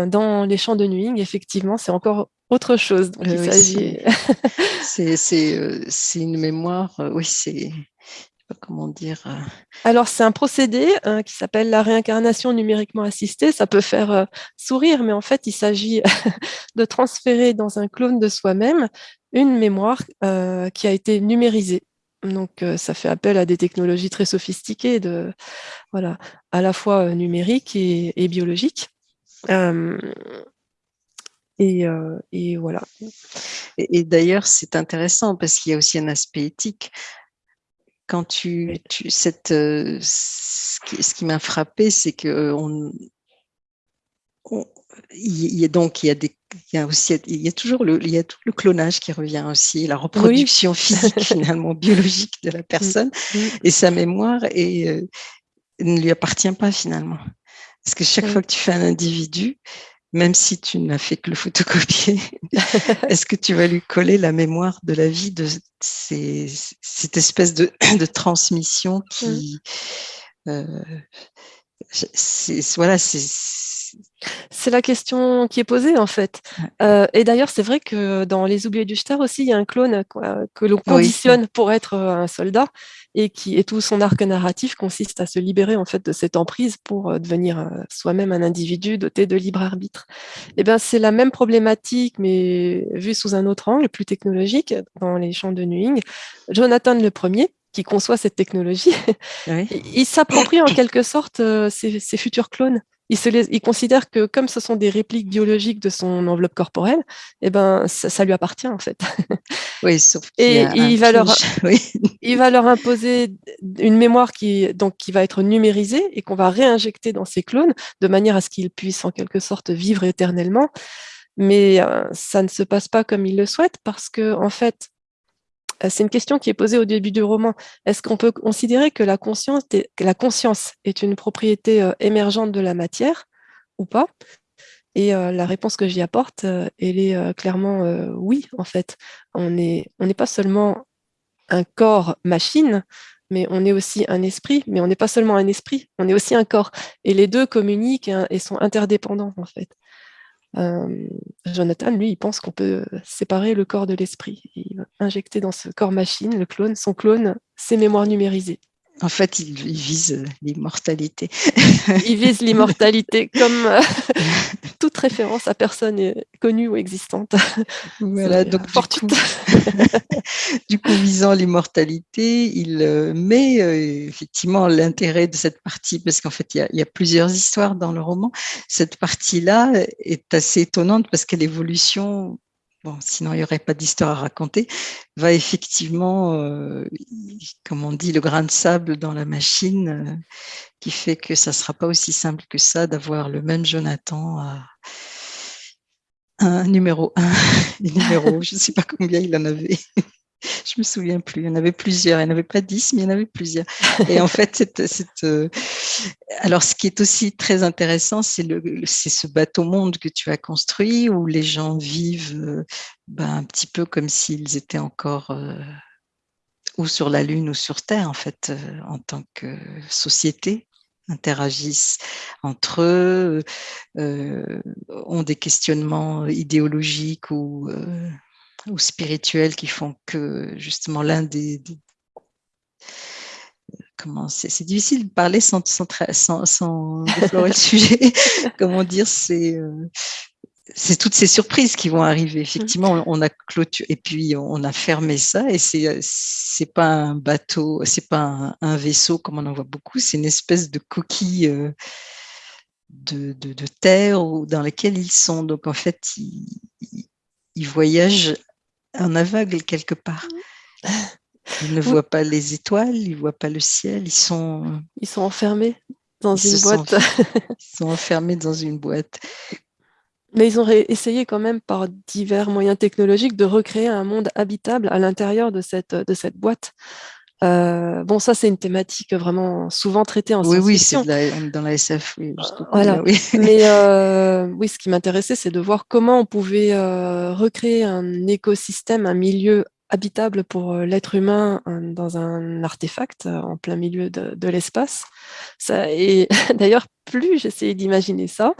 dans les champs de Nuing, effectivement, c'est encore autre chose. c'est une mémoire, oui, c'est comment dire. Euh, Alors, c'est un procédé hein, qui s'appelle la réincarnation numériquement assistée. Ça peut faire euh, sourire, mais en fait, il s'agit [laughs] de transférer dans un clone de soi-même une mémoire euh, qui a été numérisée. Donc, ça fait appel à des technologies très sophistiquées, de, voilà, à la fois numériques et, biologiques. Et, voilà. et d'ailleurs, c'est intéressant parce qu'il y a aussi un aspect éthique quand tu, cette, euh, ce qui, m'a frappé, c'est que euh, on, il y a donc il y a des il y a aussi il y a toujours le il y a tout le clonage qui revient aussi la reproduction [laughs] physique finalement biologique de la personne. Mmh. et sa mémoire et euh, ne lui appartient pas finalement. Parce que chaque fois que tu fais un individu même si tu n'as fait que le photocopier, [laughs] est-ce que tu vas lui coller la mémoire de la vie de cette espèce de, [clears throat] transmission qui... Euh, voilà, c'est c'est la question qui est posée en fait. Euh, et d'ailleurs, c'est vrai que dans Les Oubliés du Star aussi, il y a un clone que l'on conditionne pour être euh, un soldat et qui et tout son arc narratif consiste à se libérer en fait de cette emprise pour euh, devenir soi-même un individu doté de libre arbitre. Et eh bien, c'est la même problématique, mais vue sous un autre angle, plus technologique, dans les champs de Nuing. Jonathan le premier, qui conçoit cette technologie, [laughs] il s'approprie en quelque sorte ses, futurs clones il, considère que comme ce sont des répliques biologiques de son enveloppe corporelle, eh ben, ça, lui appartient en fait. [laughs] Oui, sauf et il va, leur, [laughs] il va leur imposer une mémoire qui, donc, qui va être numérisée et qu'on va réinjecter dans ses clones de manière à ce qu'ils puissent en quelque sorte vivre éternellement. Mais euh, ça ne se passe pas comme il le souhaite parce que, en fait, c'est une question qui est posée au début du roman. Est-ce qu'on peut considérer que la conscience, est, une propriété euh, émergente de la matière ou pas? Et euh, la réponse que j'y apporte, elle est clairement oui, en fait. On n'est pas seulement un corps machine, mais on est aussi un esprit, mais on n'est pas seulement un esprit, on est aussi un corps. Et les deux communiquent hein, et sont interdépendants, en fait. Euh, Jonathan, lui, il pense qu'on peut séparer le corps de l'esprit. Il va injecter dans ce corps machine, le clone, son clone, ses mémoires numérisées. En fait, il, vise l'immortalité. [laughs] il vise l'immortalité comme euh, [laughs] toute référence à personne connue ou existante. Voilà, donc du coup, [laughs] du coup, visant l'immortalité, il euh, met euh, effectivement l'intérêt de cette partie, parce qu'en fait, il y, a, plusieurs histoires dans le roman. Cette partie-là est assez étonnante parce que l'évolution bon, sinon il n'y aurait pas d'histoire à raconter, va effectivement, euh, comme on dit, le grain de sable dans la machine, euh, qui fait que ça ne sera pas aussi simple que ça d'avoir le même Jonathan à un numéro 1, [laughs] numéro, je ne sais pas combien il en avait. [laughs] je me souviens plus. Il y en avait plusieurs. Il n'y en avait pas dix, mais il y en avait plusieurs. Et en fait, cette, euh, alors ce qui est aussi très intéressant, c'est ce bateau monde que tu as construit où les gens vivent euh, ben, un petit peu comme s'ils étaient encore euh, ou sur la Lune ou sur Terre, en fait, en tant que société interagissent entre eux, ont des questionnements idéologiques ou ou spirituels qui font que justement l'un des, comment c'est difficile de parler sans, sans, sans, déflorer le [laughs] sujet. comment dire, c'est euh, c'est toutes ces surprises qui vont arriver. Effectivement, on a clôturé et puis on a fermé ça et c'est c'est pas un bateau, c'est pas un, vaisseau comme on en voit beaucoup, c'est une espèce de coquille euh, de, de, de, terre dans laquelle ils sont. Donc en fait, ils, ils voyagent un aveugle quelque part. Ils ne voient pas les étoiles, ils ne voient pas le ciel, ils sont... Ils sont enfermés dans une boîte. [laughs] ils sont enfermés dans une boîte. Mais ils ont essayé quand même par divers moyens technologiques de recréer un monde habitable à l'intérieur de cette, de cette boîte. Euh, bon, ça, c'est une thématique vraiment souvent traitée en Oui, oui, c'est dans la SF, oui, voilà. oui. [laughs] Mais euh, oui, ce qui m'intéressait, c'est de voir comment on pouvait euh, recréer un écosystème, un milieu habitable pour l'être humain dans un artefact en plein milieu de, de l'espace. Et [laughs] d'ailleurs, plus j'essayais d'imaginer ça,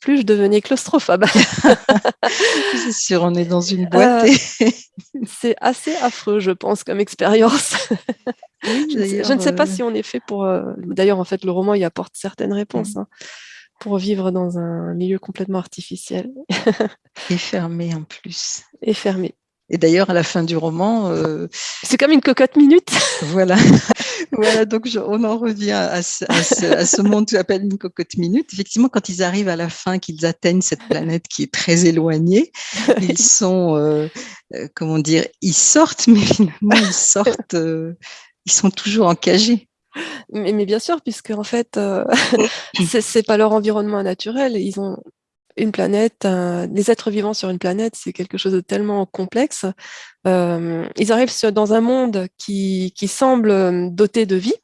plus je devenais claustrophobe. [laughs] c'est sûr, on est dans une boîte. Euh, [laughs] c'est assez affreux, je pense, comme expérience. je, ne sais pas euh, si on est fait pour... Euh, d'ailleurs, en fait, le roman y apporte certaines réponses. Hein, pour vivre dans un milieu complètement artificiel. Et fermé en plus. Et fermé. Et d'ailleurs, à la fin du roman... C'est comme une cocotte minute. voilà. [laughs] voilà, donc on en revient à ce, à ce, monde que appelle une cocotte minute. Effectivement, quand ils arrivent à la fin, qu'ils atteignent cette planète qui est très éloignée, ils [laughs] sont, euh, euh, comment dire, ils sortent, mais finalement, ils sortent, euh, ils sont toujours encagés. Mais, mais, bien sûr, puisque en fait, [laughs] c'est pas leur environnement naturel. Ils ont une planète, les êtres vivants sur une planète, c'est quelque chose de tellement complexe. Euh, ils arrivent dans un monde qui, qui semble euh, doté de vie,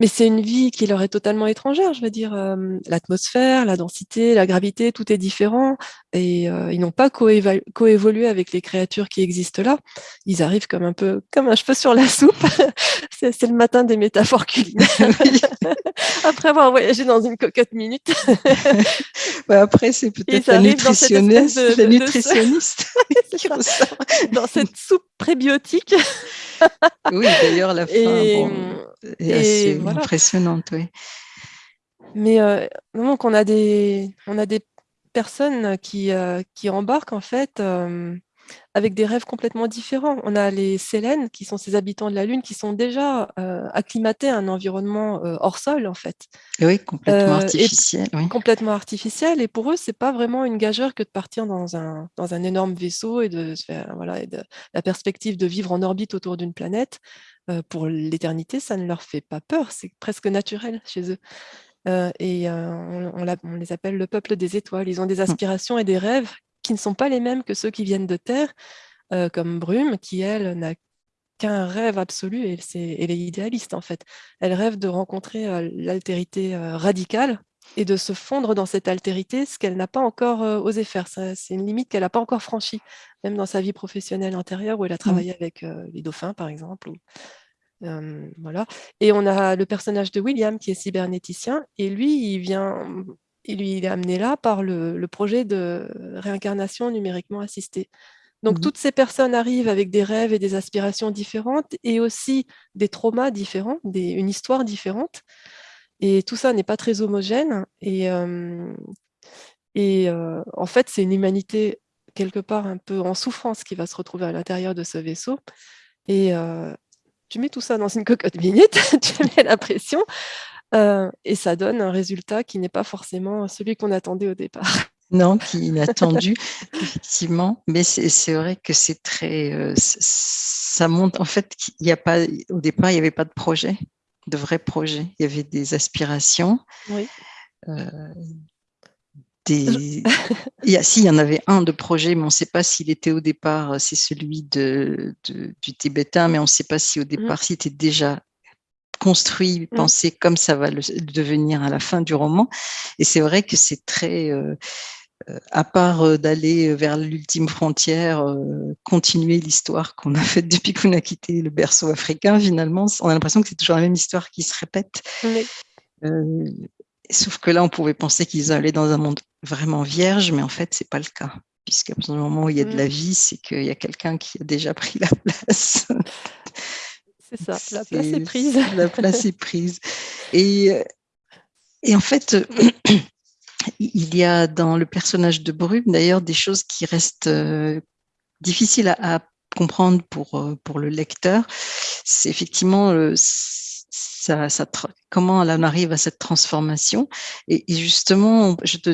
mais c'est une vie qui leur est totalement étrangère. Je veux dire, euh, l'atmosphère, la densité, la gravité, tout est différent. Et euh, ils n'ont pas coévolué avec les créatures qui existent là. Ils arrivent comme un peu comme un cheveu sur la soupe. [laughs] c'est le matin des métaphores culinaires. [laughs] [laughs] après avoir voyagé dans une cocotte minute. après, c'est peut-être la nutritionniste. De, nutritionniste dans cette soupe prébiotique. oui, d'ailleurs, la fin est assez impressionnante, oui. Mais euh, donc on a des, on a des personnes qui, euh, qui embarquent en fait euh, avec des rêves complètement différents. On a les Sélènes, qui sont ces habitants de la Lune, qui sont déjà euh, acclimatés à un environnement euh, hors sol, en fait. oui, complètement euh, artificiel. Complètement artificiel. Et pour eux, c'est pas vraiment une gageure que de partir dans un, dans un énorme vaisseau et de, voilà, et de la perspective de vivre en orbite autour d'une planète. pour l'éternité, ça ne leur fait pas peur. C'est presque naturel chez eux. et on, on, les appelle le peuple des étoiles. Ils ont des mmh. aspirations et des rêves qui ne sont pas les mêmes que ceux qui viennent de Terre, euh, comme Brume, qui, elle, n'a qu'un rêve absolu, et elle est idéaliste en fait. Elle rêve de rencontrer euh, l'altérité euh, radicale et de se fondre dans cette altérité, ce qu'elle n'a pas encore osé faire. C'est une limite qu'elle n'a pas encore franchie, même dans sa vie professionnelle antérieure, où elle a mmh. travaillé avec les dauphins, par exemple. voilà. Et on a le personnage de William, qui est cybernéticien, et lui, il vient il lui est amené là par le, projet de réincarnation numériquement assistée. Donc, mmh toutes ces personnes arrivent avec des rêves et des aspirations différentes et aussi des traumas différents, une histoire différente. Et tout ça n'est pas très homogène. Et, et en fait, c'est une humanité quelque part un peu en souffrance qui va se retrouver à l'intérieur de ce vaisseau. Et tu mets tout ça dans une cocotte minute, [laughs] tu mets la pression, euh, et ça donne un résultat qui n'est pas forcément celui qu'on attendait au départ. [laughs] Non, qui est inattendu, effectivement. Mais c'est vrai que c'est très. Euh, ça montre. En fait, il y a pas. Au départ, il n'y avait pas de projet, de vrai projet. Il y avait des aspirations. Oui. Euh, des... il y a, si, il y en avait un de projet, mais on ne sait pas s'il était au départ, c'est celui de, du tibétain, mais on ne sait pas si au mmh. départ, s'il était déjà construit, mmh. pensé comme ça va le devenir à la fin du roman. Et c'est vrai que c'est très, euh, euh, à part euh, d'aller vers l'ultime frontière, continuer l'histoire qu'on a faite depuis qu'on a quitté le berceau africain, finalement, on a l'impression que c'est toujours la même histoire qui se répète. sauf que là, on pouvait penser qu'ils allaient dans un monde vraiment vierge, mais en fait, c'est pas le cas. Puisqu'à partir du moment où il y a de la mmh. vie, c'est qu'il y a quelqu'un qui a déjà pris la [laughs] place. C'est ça, la place est prise. La place est prise. Et, et en fait, [clears throat] il y a dans le personnage de Brume, d'ailleurs, des choses qui restent euh, difficiles à, comprendre pour, euh, pour le lecteur. C'est effectivement euh, ça, ça, comment elle en arrive à cette transformation. Et, justement, je te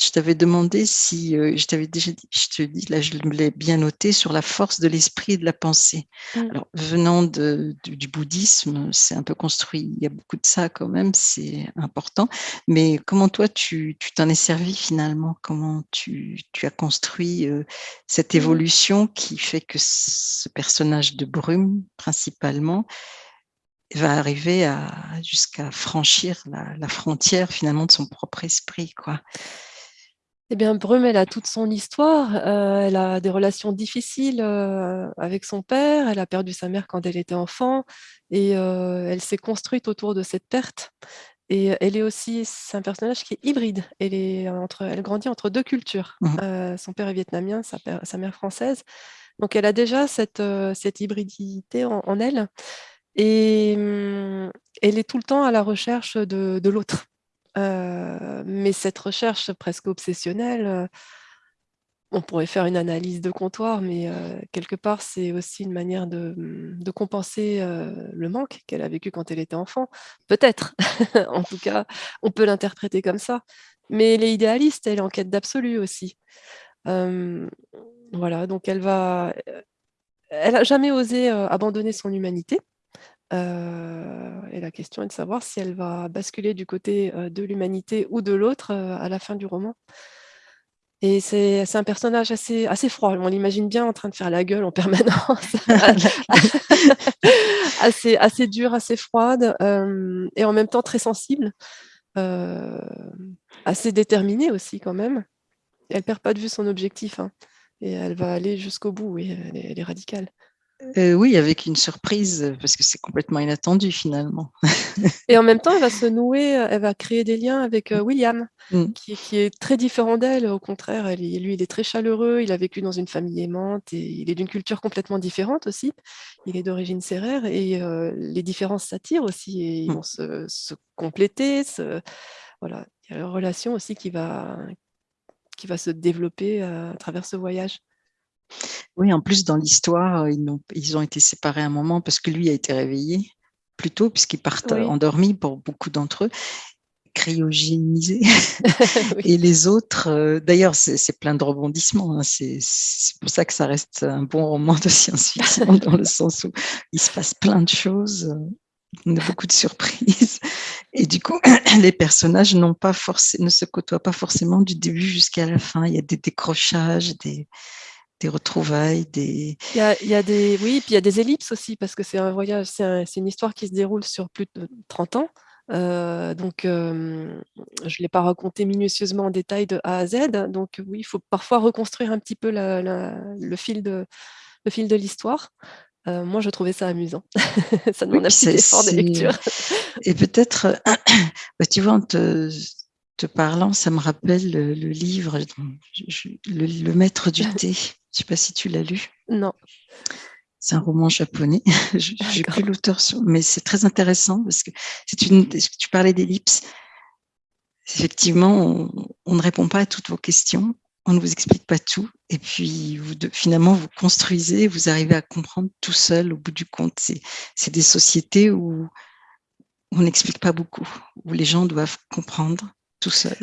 je t'avais demandé si, euh, je t'avais déjà dit, je te dis, là, je l'ai bien noté, sur la force de l'esprit et de la pensée. Mmh. Alors, venant de, du bouddhisme, c'est un peu construit, il y a beaucoup de ça quand même, c'est important. Mais comment toi, tu t'en es servi finalement? Comment tu, tu as construit euh, cette mmh. évolution qui fait que ce personnage de brume, principalement, va arriver à jusqu'à franchir la, la, frontière finalement de son propre esprit, quoi? Eh bien, Brume, elle a toute son histoire. Euh, elle a des relations difficiles euh, avec son père. Elle a perdu sa mère quand elle était enfant et euh, elle s'est construite autour de cette perte. Et elle est aussi, c'est un personnage qui est hybride. Elle, est entre, elle grandit entre deux cultures. Mmh. son père est vietnamien, sa, sa, mère française. Donc, elle a déjà cette, cette hybridité en, en elle. Et hum, elle est tout le temps à la recherche de, de l'autre. Euh, mais cette recherche presque obsessionnelle, euh, on pourrait faire une analyse de comptoir, mais euh, quelque part, c'est aussi une manière de, de compenser le manque qu'elle a vécu quand elle était enfant. Peut-être, [laughs] en tout cas, on peut l'interpréter comme ça. Mais elle est idéaliste, elle est en quête d'absolu aussi. voilà, donc elle va... Elle n'a jamais osé abandonner son humanité. Euh, et la question est de savoir si elle va basculer du côté de l'humanité ou de l'autre à la fin du roman. Et c'est un personnage assez, assez froid. On l'imagine bien en train de faire la gueule en [laughs] permanence. [laughs] assez, assez dure, assez froide, et en même temps très sensible. assez déterminée aussi quand même. elle perd pas de vue son objectif. Hein. et elle va aller jusqu'au bout. Et elle est radicale. Euh, oui, avec une surprise, parce que c'est complètement inattendu finalement. [laughs] Et en même temps, elle va se nouer, euh, elle va créer des liens avec euh, William, mm. qui, est très différent d'elle. Au contraire, elle, lui, il est très chaleureux, il a vécu dans une famille aimante et il est d'une culture complètement différente aussi. Il est d'origine serrère et les différences s'attirent aussi et ils mm. vont se, compléter. Voilà. Il y a une relation aussi qui va, qui va se développer à travers ce voyage. Oui, en plus, dans l'histoire, ils, ont, ils ont été séparés un moment parce que lui a été réveillé plus tôt, puisqu'ils partent endormis pour beaucoup d'entre eux, cryogénisés. [laughs] Et les autres, euh, d'ailleurs, c'est plein de rebondissements. Hein, c'est pour ça que ça reste un bon roman de science-fiction, [laughs] dans le sens où il se passe plein de choses. On a beaucoup de surprises. Et du coup, [clears throat] les personnages n'ont pas ne se côtoient pas forcément du début jusqu'à la fin. Il y a des décrochages, des, des retrouvailles, des... Il y a, il y a des... Oui, puis il y a des ellipses aussi, parce que c'est un voyage, c'est une histoire qui se déroule sur plus de 30 ans. Euh, donc, euh, je ne l'ai pas raconté minutieusement en détail de A à Z. Donc, oui, il faut parfois reconstruire un petit peu la, le fil de le fil de l'histoire. Euh, moi, je trouvais ça amusant. [laughs] ça demande un petit effort de lecture. Et peut-être, [coughs] bah, tu vois, en te, te, parlant, ça me rappelle le, livre, le, Maître du [laughs] thé. Je ne sais pas si tu l'as lu. Non. C'est un roman japonais. [laughs] J'ai plus l'auteur, mais c'est très intéressant parce que c'est une. Tu parlais d'ellipse. Effectivement, on, ne répond pas à toutes vos questions, on ne vous explique pas tout, et puis vous, finalement vous construisez, vous arrivez à comprendre tout seul au bout du compte. C'est des sociétés où on n'explique pas beaucoup, où les gens doivent comprendre tout seuls.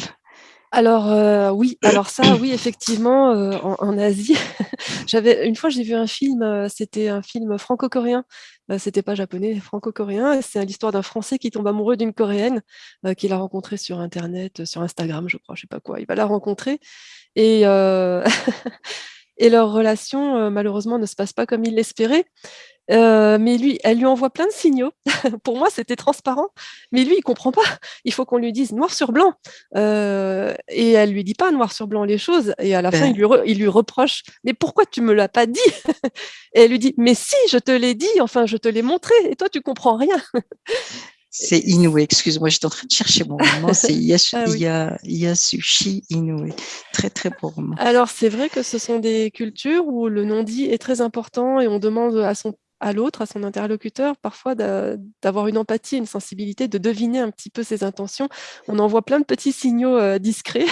Alors euh, oui, alors ça, oui, effectivement, euh, en, Asie, [laughs] j'avais une fois j'ai vu un film, euh, c'était un film franco-coréen, c'était pas japonais, franco-coréen. C'est l'histoire d'un Français qui tombe amoureux d'une Coréenne qu'il a rencontrée sur Internet, sur Instagram, je crois, je sais pas quoi. Il va la rencontrer et [laughs] et leur relation malheureusement ne se passe pas comme il l'espérait. Euh, mais lui, elle lui envoie plein de signaux. [laughs] Pour moi, c'était transparent. Mais lui, il comprend pas. Il faut qu'on lui dise noir sur blanc. Euh, et elle lui dit pas noir sur blanc les choses. Et à la fin, il lui, il lui, reproche Mais pourquoi tu me l'as pas dit [laughs] Et elle lui dit Mais si, je te l'ai dit. Enfin, je te l'ai montré. Et toi, tu comprends rien. [laughs] C'est Inoue, excuse-moi, j'étais en train de chercher mon roman, c'est ah Yasushi Inoue. Très, très beau roman. Alors, c'est vrai que ce sont des cultures où le non-dit est très important et on demande à son à l'autre, à son interlocuteur, parfois d'avoir une empathie, une sensibilité, de deviner un petit peu ses intentions. On envoie plein de petits signaux euh, discrets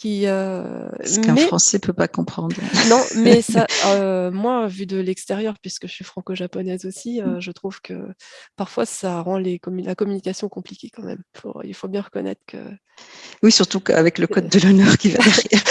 Qui, euh, Ce qu'un Français peut pas comprendre. [laughs] Non, mais [laughs] ça, euh, moi, vu de l'extérieur, puisque je suis franco-japonaise aussi, euh, mm. je trouve que parfois ça rend les la communication compliquée quand même. il faut bien reconnaître que. Oui, surtout qu'avec le code de l'honneur qui va [laughs] derrière.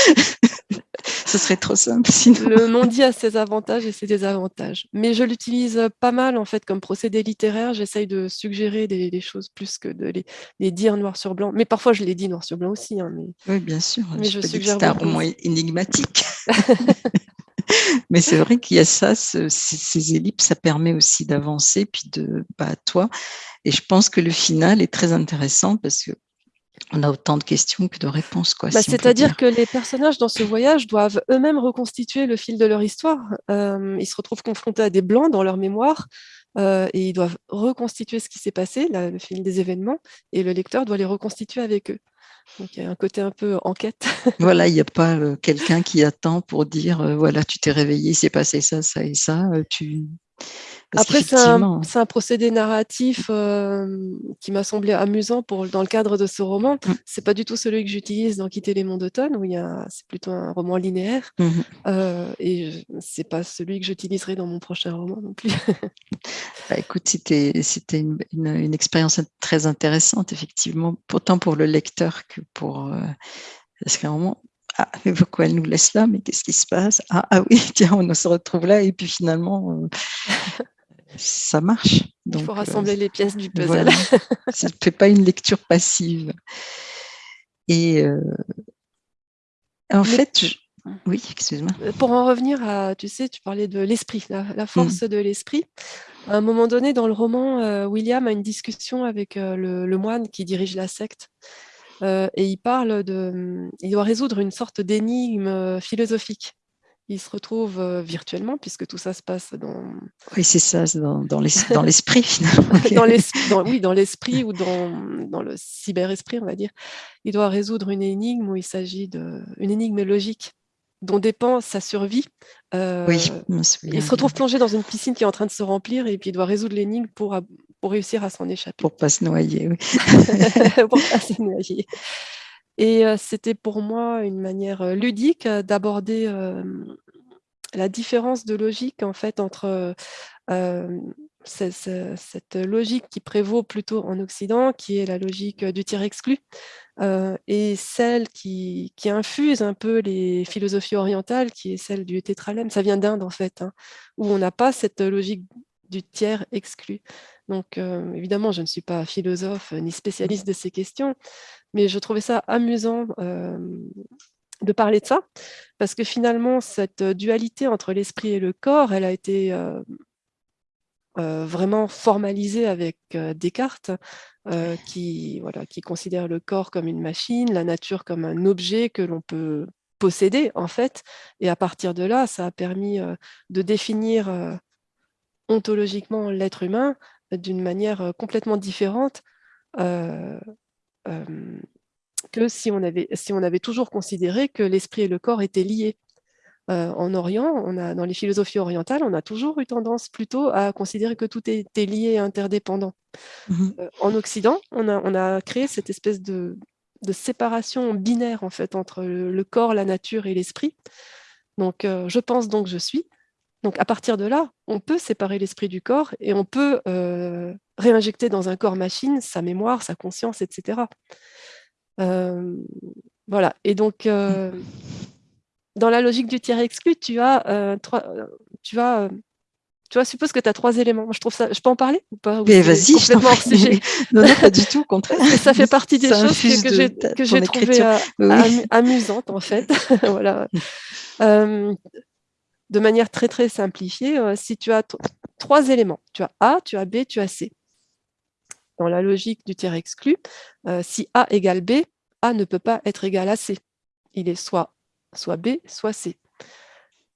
Ce serait trop simple sinon. Le non-dit a ses avantages et ses désavantages. Mais je l'utilise pas mal en fait comme procédé littéraire. J'essaye de suggérer des, choses plus que de les, dire noir sur blanc. Mais parfois je les dis noir sur blanc aussi. Hein, mais... Oui, bien sûr. Mais je, suggère c'est un roman énigmatique. [laughs] [laughs] mais c'est vrai qu'il y a ça, ces, ellipses, ça permet aussi d'avancer, puis de, bah, toi. Et je pense que le final est très intéressant parce que on a autant de questions que de réponses. Bah, c'est-à-dire que les personnages dans ce voyage doivent eux-mêmes reconstituer le fil de leur histoire. Euh, ils se retrouvent confrontés à des blancs dans leur mémoire euh, et ils doivent reconstituer ce qui s'est passé, le fil des événements, et le lecteur doit les reconstituer avec eux. Donc il y a un côté un peu enquête. [laughs] voilà, il n'y a pas euh, quelqu'un qui attend pour dire voilà, tu t'es réveillé, il s'est passé ça, ça et ça. tu après, c'est un, un, procédé narratif euh, qui m'a semblé amusant pour, dans le cadre de ce roman. Ce mmh. C'est pas du tout celui que j'utilise dans Quitter les monts d'automne, où c'est plutôt un roman linéaire. Mmh euh, et c'est pas celui que j'utiliserai dans mon prochain roman non plus. [laughs] bah, écoute, c'était une, une, expérience très intéressante, effectivement, autant pour le lecteur que pour... Euh, parce qu'à un moment, ah, mais pourquoi elle nous laisse là? Mais qu'est-ce qui se passe? Ah, ah, oui, [laughs] tiens, on se retrouve là et puis finalement, euh, ça marche. Il faut rassembler les pièces du puzzle. [laughs] ça ne fait pas une lecture passive. Et euh, en fait, oui, excuse-moi. Euh, pour en revenir à, tu sais, tu parlais de l'esprit, la, force de l'esprit. À un moment donné, dans le roman, William a une discussion avec le, moine qui dirige la secte. et il parle de, il doit résoudre une sorte d'énigme philosophique il se retrouve virtuellement, puisque tout ça se passe dans... Oui, c'est ça, dans, dans l'esprit finalement. [laughs] dans oui, dans l'esprit ou dans, dans le cyber-esprit, on va dire. Il doit résoudre une énigme où il s'agit d'une énigme logique dont dépend sa survie. oui, il se retrouve plongé dans une piscine qui est en train de se remplir et puis il doit résoudre l'énigme pour, pour réussir à s'en échapper. Pour pas se noyer, oui. [laughs] pour pas se [laughs] noyer. Et c'était pour moi une manière ludique d'aborder la différence de logique en fait entre cette logique qui prévaut plutôt en Occident, qui est la logique du tir exclu, et celle qui, infuse un peu les philosophies orientales, qui est celle du tétralème. Ça vient d'Inde en fait, hein, où on n'a pas cette logique du tiers exclu. Donc, évidemment, je ne suis pas philosophe ni spécialiste de ces questions, mais je trouvais ça amusant de parler de ça, parce que finalement, cette dualité entre l'esprit et le corps, elle a été vraiment formalisée avec Descartes, qui, voilà, qui considère le corps comme une machine, la nature comme un objet que l'on peut posséder, en fait. Et à partir de là, ça a permis de définir ontologiquement l'être humain d'une manière complètement différente que si on, avait, si on avait toujours considéré que l'esprit et le corps étaient liés. en Orient, on a, dans les philosophies orientales, on a toujours eu tendance plutôt à considérer que tout était lié et interdépendant. Mmh en Occident, on a, on a, créé cette espèce de, de, séparation binaire en fait entre le, corps, la nature et l'esprit. Donc, je pense donc je suis. Donc à partir de là, on peut séparer l'esprit du corps et on peut euh, réinjecter dans un corps machine sa mémoire, sa conscience, etc. Euh, voilà. Et donc, euh, dans la logique du tiers exclu, tu as trois, tu as tu vois, suppose que tu as trois éléments. je trouve ça. Je peux en parler ou pas? Mais vas-y, [laughs] Non, non, pas du tout, au contraire. ça fait partie des choses que, j'ai trouvées amusantes, en fait. [laughs] voilà [laughs] de manière très très simplifiée, euh, si tu as trois éléments, tu as A, tu as B, tu as C. Dans la logique du tiers exclu, euh, si A égale B, A ne peut pas être égal à C. Il est soit, soit B, soit C.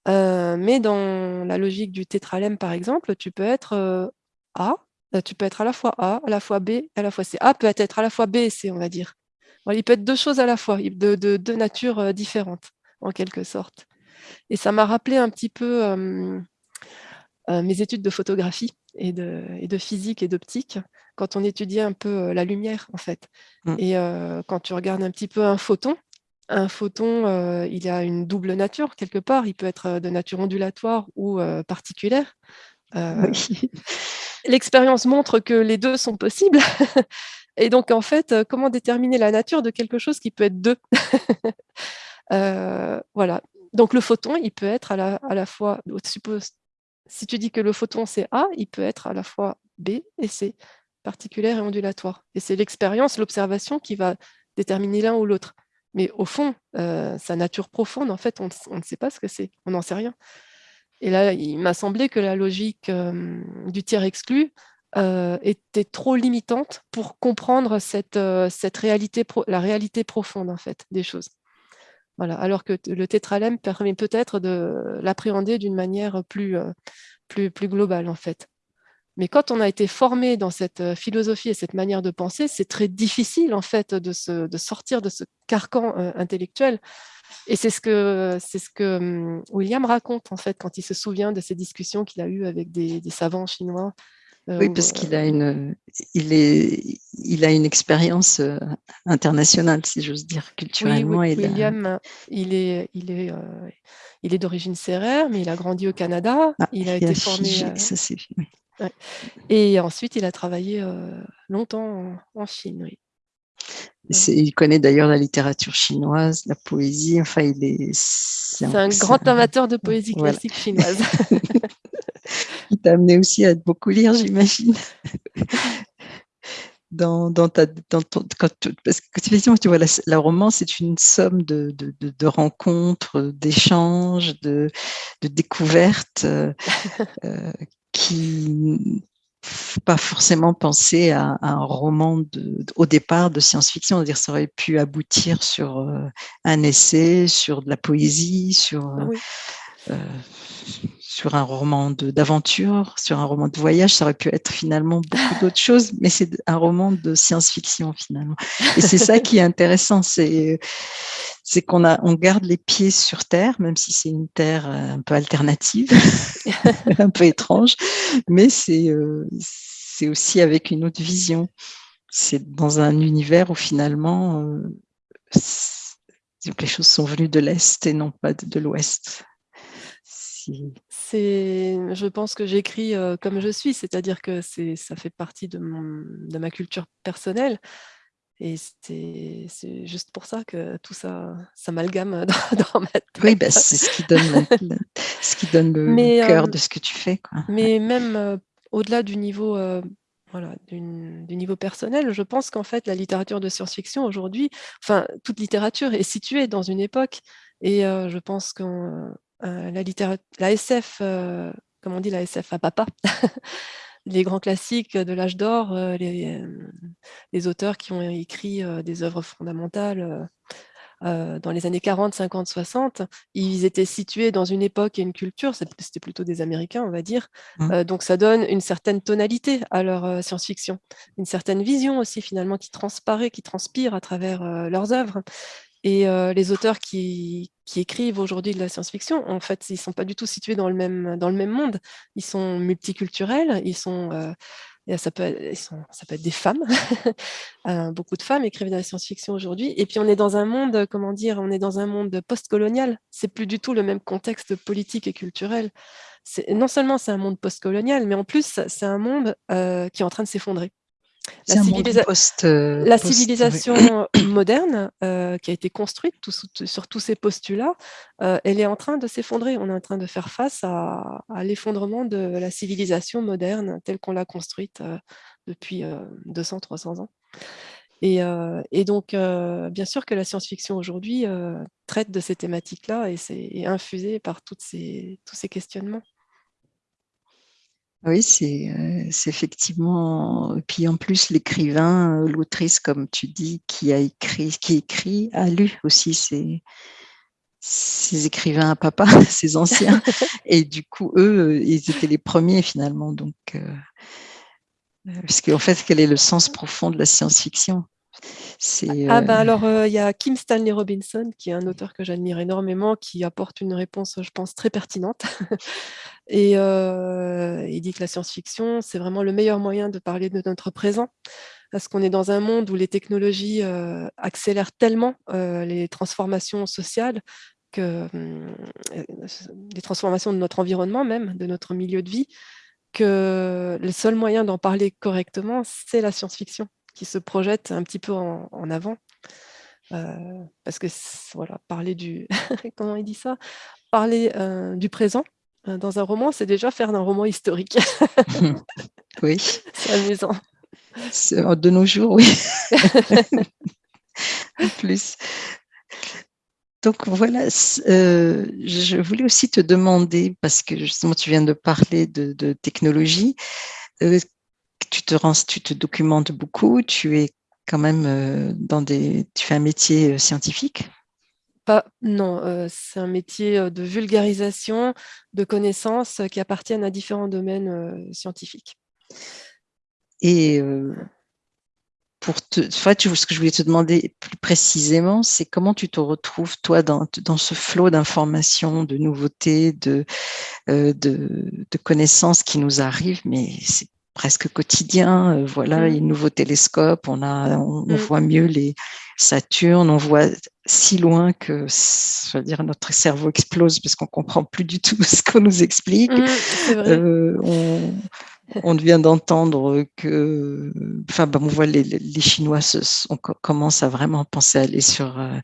Euh, mais dans la logique du tétralème, par exemple, tu peux être A, tu peux être à la fois A, à la fois B, à la fois C. A peut être à la fois B et C, on va dire. il peut être deux choses à la fois, de deux natures différentes, en quelque sorte. Et ça m'a rappelé un petit peu euh, mes études de photographie et de, et de physique et d'optique, quand on étudiait un peu la lumière, en fait. Mmh. Et quand tu regardes un petit peu un photon, un photon, il a une double nature quelque part. Il peut être de nature ondulatoire ou particulière. [laughs] L'expérience montre que les deux sont possibles. [laughs] Et donc, en fait, comment déterminer la nature de quelque chose qui peut être deux? [laughs] Voilà. Donc, le photon, il peut être à la, à la fois, suppose, si tu dis que le photon c'est A, il peut être à la fois B et C, particulière et ondulatoire. Et c'est l'expérience, l'observation qui va déterminer l'un ou l'autre. Mais au fond, sa nature profonde, en fait, on, on ne sait pas ce que c'est, on n'en sait rien. Et là, il m'a semblé que la logique du tiers exclu était trop limitante pour comprendre cette, cette réalité, la réalité profonde en fait des choses. Voilà. Alors que le tétralème permet peut-être de l'appréhender d'une manière plus, plus, plus globale en fait. Mais quand on a été formé dans cette philosophie et cette manière de penser, c'est très difficile en fait de, de sortir de ce carcan intellectuel et c'est ce que, ce que hum, William raconte, en fait, quand il se souvient de ces discussions qu'il a eues avec des, savants chinois. Euh, oui, parce qu'il a euh, une, il est, il a une expérience euh, internationale, si j'ose dire, culturellement. Oui, William, il est, il est, il est d'origine sérère, mais il a grandi au Canada. Ah, il a été formé. ça, Et ensuite, il a travaillé longtemps en, en Chine. Oui. Il connaît d'ailleurs la littérature chinoise, la poésie. Enfin, il est. C'est un, grand amateur de poésie classique chinoise. [laughs] il t'a amené aussi à beaucoup lire, j'imagine. [laughs] Dans, dans, ta, dans quand, parce que effectivement, tu vois, la, la romance est une somme de, de, de, rencontres, d'échanges, de, de, découvertes euh, euh qui, pas forcément penser à, un roman de, au départ de science-fiction, dire ça aurait pu aboutir sur euh, un essai, sur de la poésie, sur euh, sur un roman d'aventure, sur un roman de voyage, ça aurait pu être finalement beaucoup d'autres [laughs] choses, mais c'est un roman de science-fiction finalement. Et c'est ça qui est intéressant, c'est c'est qu'on a, on garde les pieds sur terre, même si c'est une terre euh, un peu alternative, [laughs] un peu étrange, mais c'est euh, c'est aussi avec une autre vision. C'est dans un univers où finalement euh, les choses sont venues de l'est et non pas de, l'ouest. C'est, je pense que j'écris comme je suis, c'est-à-dire que c'est, ça fait partie de, mon, de ma culture personnelle. Et c'est juste pour ça que tout ça s'amalgame [laughs] dans, dans, ma tête. Oui, bah, c'est ce qui donne, le, ce qui donne le, cœur de ce que tu fais. Quoi. Mais même au-delà du niveau voilà, du, niveau personnel, je pense qu'en fait, la littérature de science-fiction aujourd'hui, enfin, toute littérature est située dans une époque, et je pense que la, littérature, la SF, comme on dit, la SF à papa, [laughs] les grands classiques de l'âge d'or, euh, euh, les, auteurs qui ont écrit euh, des œuvres fondamentales dans les années 40, 50, 60, ils étaient situés dans une époque et une culture, c'était plutôt des Américains, on va dire, mmh. donc ça donne une certaine tonalité à leur science-fiction, une certaine vision aussi finalement qui transparaît, qui transpire à travers leurs œuvres. Et les auteurs qui, écrivent aujourd'hui de la science-fiction, en fait, ils ne sont pas du tout situés dans le même, dans le même monde. Ils sont multiculturels, ils sont, ça, peut, ça peut être des femmes. [laughs] beaucoup de femmes écrivent de la science-fiction aujourd'hui. Et puis on est dans un monde, comment dire, on est dans un monde post-colonial. C'est plus du tout le même contexte politique et culturel. Non seulement c'est un monde post-colonial, mais en plus c'est un monde qui est en train de s'effondrer. La, euh, la civilisation [coughs] moderne euh, qui a été construite sur tous ces postulats, euh, elle est en train de s'effondrer. On est en train de faire face à, l'effondrement de la civilisation moderne telle qu'on l'a construite depuis 200-300 ans. Et, et, donc, bien sûr que la science-fiction aujourd'hui traite de ces thématiques-là et c'est infusé par toutes ces, tous ces questionnements. Oui, c'est effectivement. Puis en plus, l'écrivain, l'autrice, comme tu dis, qui a écrit, qui écrit, a lu aussi ces, ces écrivains à papa, [laughs] ces anciens. [laughs] Et du coup, eux, ils étaient les premiers finalement. Donc, parce qu'en fait, quel est le sens profond de la science-fiction? Ah ben alors, il y a Kim Stanley Robinson, qui est un auteur que j'admire énormément, qui apporte une réponse, je pense, très pertinente. [laughs] Et il dit que la science-fiction, c'est vraiment le meilleur moyen de parler de notre présent. parce qu'on est dans un monde où les technologies accélèrent tellement les transformations sociales que hum, les transformations de notre environnement même, de notre milieu de vie, que le seul moyen d'en parler correctement, c'est la science-fiction qui se projette un petit peu en, avant. parce que voilà, parler du [laughs] comment il dit ça, parler du présent dans un roman, c'est déjà faire un roman historique. [laughs] oui. [laughs] C'est amusant. De nos jours, oui. en plus. Donc voilà, euh, je voulais aussi te demander, parce que justement tu viens de parler de, technologie, euh, tu, te rends, tu te documentes beaucoup, tu es quand même euh, dans des, tu fais un métier scientifique? Pas, non, c'est un métier de vulgarisation de connaissances qui appartiennent à différents domaines scientifiques. Et pour te, ce que je voulais te demander plus précisément, c'est comment tu te retrouves, toi, dans, dans ce flot d'informations, de nouveautés, de, euh, de, de, connaissances qui nous arrivent, mais c'est presque quotidien. Euh, voilà, mmh. il y a un nouveau télescope, on, a, on, mmh. voit mieux les Saturnes, on voit si loin que, je veux dire, notre cerveau explose parce qu'on comprend plus du tout [laughs] ce qu'on nous explique. Mmh, euh, on, on vient d'entendre que, enfin, ben, on voit les, Chinois se, on commence à vraiment penser à aller sur euh,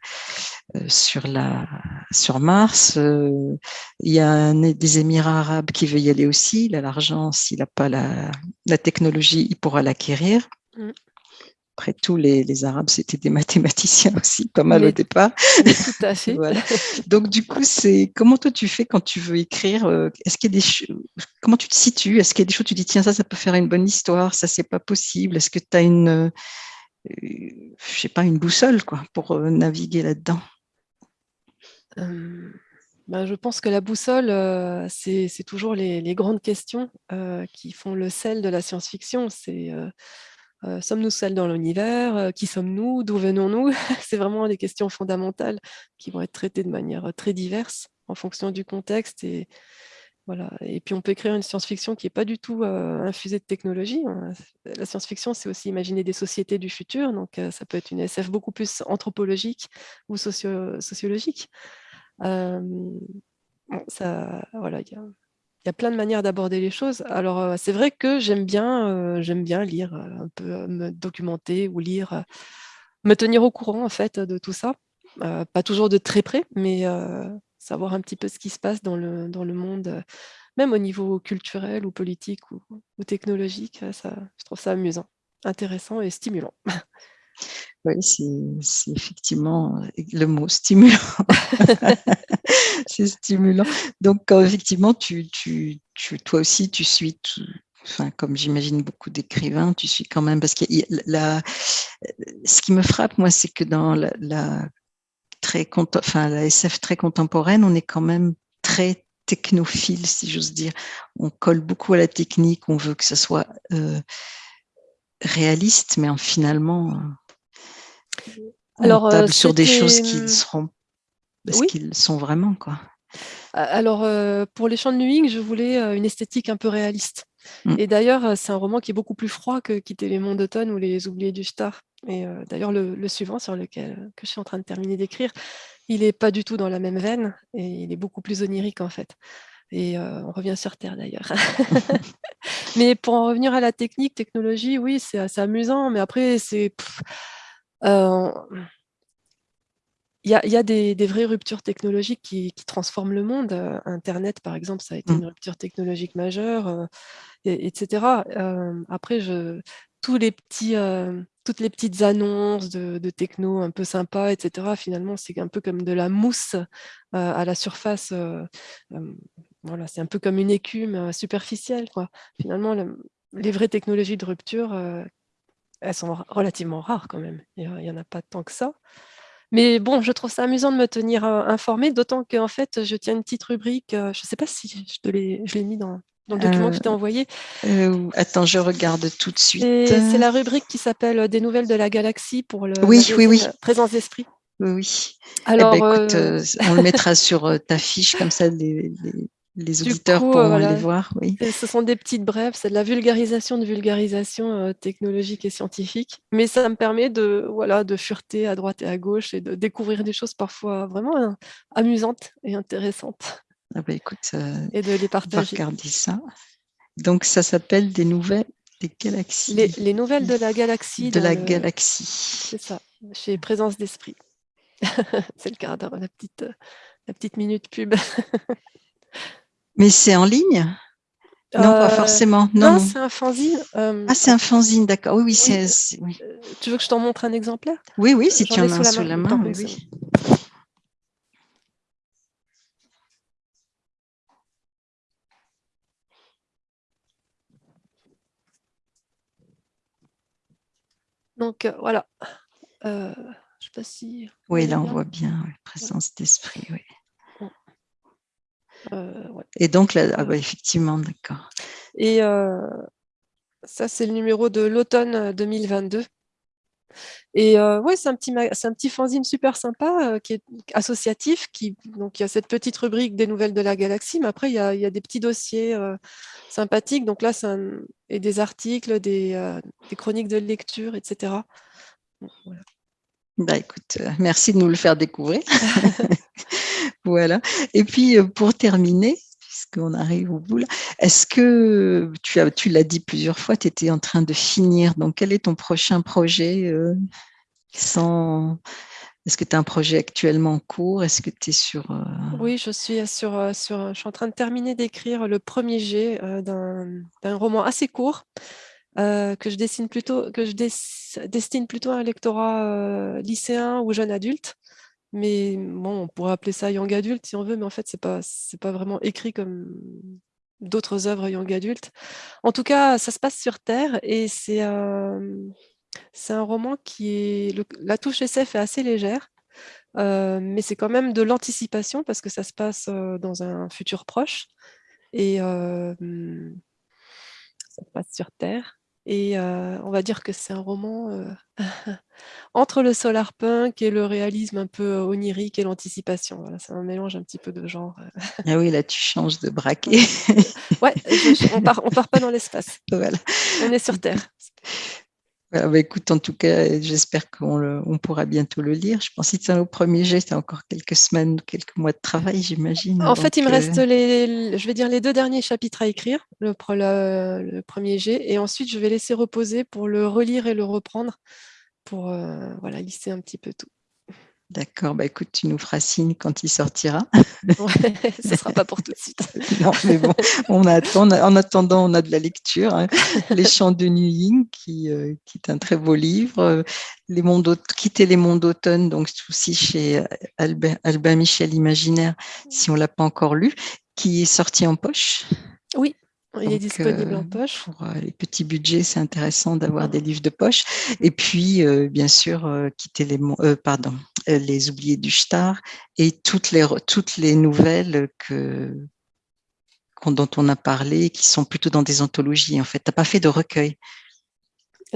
euh, Mars. Euh, il y a des Émirats arabes qui veut y aller aussi. Il a l'argent, s'il n'a pas la, la technologie, il pourra l'acquérir. Mm après tout, les, Arabes, c'était des mathématiciens [laughs] aussi, pas mal au départ. Tout à fait. [laughs] Donc, du coup, c'est comment toi tu fais quand tu veux écrire euh, Est-ce qu'il y a des comment tu te situes? Est-ce qu'il y a des choses tu dis tiens ça, ça peut faire une bonne histoire, ça c'est pas possible Est-ce que tu as une, euh, je sais pas, une boussole quoi pour euh, naviguer là-dedans? Ben, je pense que la boussole, c'est toujours les, les, grandes questions qui font le sel de la science-fiction. C'est euh, sommes-nous seuls dans l'univers? Euh, Qui sommes-nous? D'où venons-nous? [laughs] C'est vraiment des questions fondamentales qui vont être traitées de manière euh, très diverse en fonction du contexte. Et, voilà. et puis on peut écrire une science-fiction qui n'est pas du tout infusée de technologie. Hein. La science-fiction, c'est aussi imaginer des sociétés du futur. Donc ça peut être une SF beaucoup plus anthropologique ou sociologique. ça, voilà, il y a y a plein de manières d'aborder les choses. Alors, euh, c'est vrai que j'aime bien, euh, bien lire, euh, un peu me documenter ou lire, me tenir au courant en fait de tout ça. pas toujours de très près, mais savoir un petit peu ce qui se passe dans le, dans le monde, même au niveau culturel ou politique ou, ou technologique. Ça, je trouve ça amusant, intéressant et stimulant. [laughs] Oui, c'est effectivement le mot stimulant. [laughs] c'est stimulant. Donc, effectivement, tu, tu, tu, toi aussi, tu suis, enfin, comme j'imagine beaucoup d'écrivains, tu suis quand même, parce que la, ce qui me frappe, moi, c'est que dans la, la, très, enfin, la SF très contemporaine, on est quand même très technophile, si j'ose dire. On colle beaucoup à la technique, on veut que ce soit euh, réaliste, mais en, finalement, alors, euh, sur des choses qui seront parce qu'ils sont vraiment quoi. Alors euh, pour les chants de Nuing, je voulais euh, une esthétique un peu réaliste. Mmh. Et d'ailleurs, c'est un roman qui est beaucoup plus froid que Quitter les monts d'automne ou Les oubliés du star. Et d'ailleurs, le, suivant sur lequel que je suis en train de terminer d'écrire, il n'est pas du tout dans la même veine et il est beaucoup plus onirique en fait. Et on revient sur Terre d'ailleurs. [laughs] mais pour en revenir à la technique, technologie, oui, c'est assez amusant, mais après, c'est il y a, des, vraies ruptures technologiques qui, transforment le monde. Internet, par exemple, ça a été mmh. une rupture technologique majeure, etc. après, je, tous les petits, toutes les petites annonces de, techno un peu sympas, etc., finalement, c'est un peu comme de la mousse à la surface. voilà, c'est un peu comme une écume superficielle. Quoi. Finalement, les vraies technologies de rupture elles sont relativement rares quand même. Il n'y en a pas tant que ça. Mais bon, je trouve ça amusant de me tenir informée, d'autant qu'en fait, je tiens une petite rubrique. je ne sais pas si je l'ai mis dans, le document que je t'ai envoyé. attends, je regarde tout de suite. C'est la rubrique qui s'appelle Des nouvelles de la galaxie pour le oui, oui, oui. Présence d'esprit. Oui, oui. Eh ben, Alors, on le mettra sur ta fiche, comme ça les, les auditeurs coup, pourront aller voir. Oui. Ce sont des petites brèves, c'est de la vulgarisation de vulgarisation technologique et scientifique. Mais ça me permet de, voilà, de fureter à droite et à gauche et de découvrir des choses parfois vraiment hein, amusantes et intéressantes. Ah bah écoute, et de les partager. regarder ça. Donc ça s'appelle des nouvelles des galaxies. Les, nouvelles de la galaxie. De la galaxie. C'est ça, chez Présence d'Esprit. [laughs] c'est le cadre, la petite, la petite minute pub. [laughs] Mais c'est en ligne? Non, pas euh, forcément. Non, c'est un fanzine. Euh, ah, c'est un fanzine, d'accord. Oui, oui, c'est. Euh, tu veux que je t'en montre un exemplaire? Oui, oui, si tu en as sous la main. oui. Donc voilà. Je sais pas si. Oui, là on voit bien, présence d'esprit, oui. Euh, Et donc là, ah bah, effectivement, d'accord. Et euh, ça, c'est le numéro de l'automne 2022. Et euh, ouais, c'est un petit un petit fanzine super sympa qui est associatif, qui donc il y a cette petite rubrique des nouvelles de la galaxie, mais après il y a, il y a des petits dossiers sympathiques. Donc là, c'est et des articles, des, des, chroniques de lecture, etc. voilà. Bah écoute, euh, merci de nous le faire découvrir. [laughs] voilà. Et puis euh, pour terminer, puisqu'on arrive au bout est-ce que tu as, tu l'as dit plusieurs fois, tu étais en train de finir. Donc quel est ton prochain projet euh, sans... Est-ce que tu as un projet actuellement en cours? Est-ce que tu es sur... Oui, je suis, sur, je suis en train de terminer d'écrire le premier jet d'un roman assez court euh, que je dessine plutôt, que je destine plutôt à un lectorat euh, lycéen ou jeune adulte. Mais bon, on pourrait appeler ça young adulte si on veut, mais en fait, c'est pas, c'est pas vraiment écrit comme d'autres œuvres young adulte. En tout cas, ça se passe sur Terre et c'est c'est un roman qui est... la touche SF est assez légère, euh, mais c'est quand même de l'anticipation parce que ça se passe dans un futur proche et ça se passe sur Terre. Et on va dire que c'est un roman [laughs] entre le solarpunk et le réalisme un peu onirique et l'anticipation. Voilà, c'est un mélange un petit peu de genre. Ah oui, là tu changes de [laughs] braquet. ouais, on part, on part pas dans l'espace. [laughs] Voilà. On est sur Terre. Bah, écoute, en tout cas, j'espère qu'on pourra bientôt le lire. Je pense que c'est au premier jet, c'est encore quelques semaines, quelques mois de travail, j'imagine. En fait, il me reste euh, les, je vais dire les deux derniers chapitres à écrire, le, le, premier jet, et ensuite je vais laisser reposer pour le relire et le reprendre, pour euh, voilà, lisser un petit peu tout. D'accord, bah écoute, tu nous feras signe quand il sortira. Ouais, [laughs] ce ne sera pas pour tout de suite. [laughs] non, mais bon, on attend, en attendant, on a de la lecture. Hein. [laughs] Les chants de qui, euh, qui, est un très beau livre. Les mondes Quitter les mondes d'automne, donc aussi chez Albin, Albin Michel Imaginaire, si on ne l'a pas encore lu, qui est sorti en poche. Oui, il est disponible en euh, poche. Pour euh, les petits budgets, c'est intéressant d'avoir des livres de poche. Et puis, euh, bien sûr, quitter les, pardon, les oubliés du Star et toutes les, toutes les nouvelles que, dont on a parlé, qui sont plutôt dans des anthologies. En fait, tu n'as pas fait de recueil?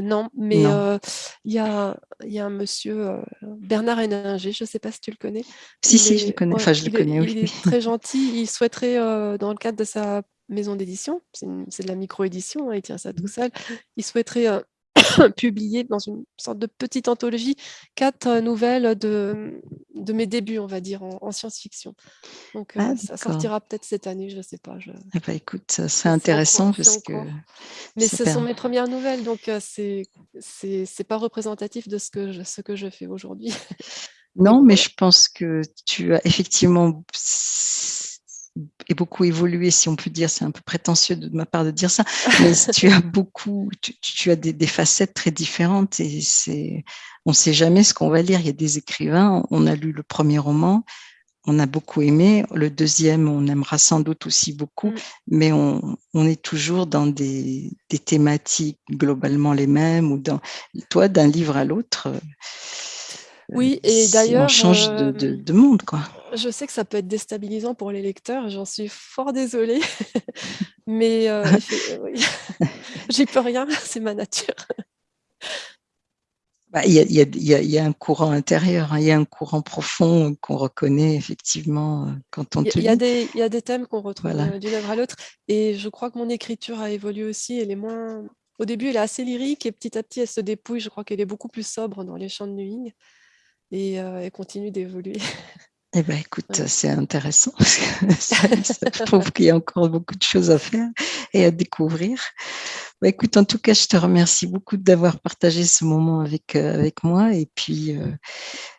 Non, mais il y, a, y, a, un monsieur, Bernard Héninger, je ne sais pas si tu le connais. Si, si, je le connais. enfin, je le connais, oui. Il est très gentil. Il souhaiterait, dans le cadre de sa maison d'édition, c'est de la micro-édition, hein, il tient ça tout seul, il souhaiterait euh, [coughs] publier dans une sorte de petite anthologie quatre euh, nouvelles de, de mes débuts, on va dire, en, science-fiction. Donc euh, ah, ça sortira peut-être cette année, je ne sais pas. Je... Eh ben, écoute, ça serait intéressant parce que... Mais ce sont mes premières nouvelles, donc c'est c'est pas représentatif de ce que je, ce que je fais aujourd'hui. [laughs] Non, mais je pense que tu as effectivement et beaucoup évolué, si on peut dire, c'est un peu prétentieux de ma part de dire ça, mais [laughs] tu as beaucoup, tu, as des, facettes très différentes et c'est, on ne sait jamais ce qu'on va lire. Il y a des écrivains, on a lu le premier roman, on a beaucoup aimé, le deuxième, on aimera sans doute aussi beaucoup, mm. mais on, on, est toujours dans des, des, thématiques globalement les mêmes ou dans, toi, d'un livre à l'autre. Oui, et d'ailleurs. On change de, de, monde, quoi. Je sais que ça peut être déstabilisant pour les lecteurs, j'en suis fort désolée, [laughs] mais euh, [laughs] [laughs] j'y peux rien, c'est ma nature. Bah, il y a, y, a, y a, un courant intérieur, hein. il y a un courant profond qu'on reconnaît effectivement quand on te Il y, a des, il y a des thèmes qu'on retrouve Voilà. d'une œuvre à l'autre. Et je crois que mon écriture a évolué aussi. Elle est moins... Au début, elle est assez lyrique et petit à petit, elle se dépouille. Je crois qu'elle est beaucoup plus sobre dans les chants de Nuing. Et euh, elle continue d'évoluer. Eh ben, écoute, Ouais. c'est intéressant. [laughs] parce que ça, ça prouve qu'il y a encore beaucoup de choses à faire et à découvrir. Bah, écoute, en tout cas, je te remercie beaucoup d'avoir partagé ce moment avec, euh, avec moi. Et puis, euh,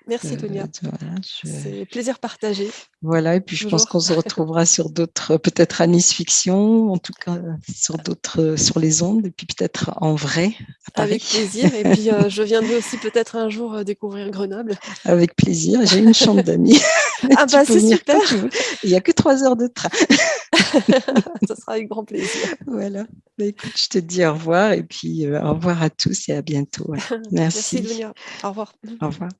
Merci, euh, Tonia. voilà, je- C'est plaisir partagé. voilà, et puis je pense qu'on se retrouvera [laughs] sur d'autres, peut-être à Nice Fiction, en tout cas sur d'autres, sur les ondes, et puis peut-être en vrai à Paris. Avec plaisir. Et puis, euh, [laughs] je viendrai aussi peut-être un jour euh, découvrir Grenoble. Avec plaisir. J'ai une chambre [laughs] d'amis. Ah bah, c'est super. Il n'y a que trois heures de train. Ça sera avec grand plaisir. Voilà. Bah, écoute, je te dis au revoir et puis euh, au revoir à tous et à bientôt. Merci, Merci. Dunia. Au revoir. Au revoir.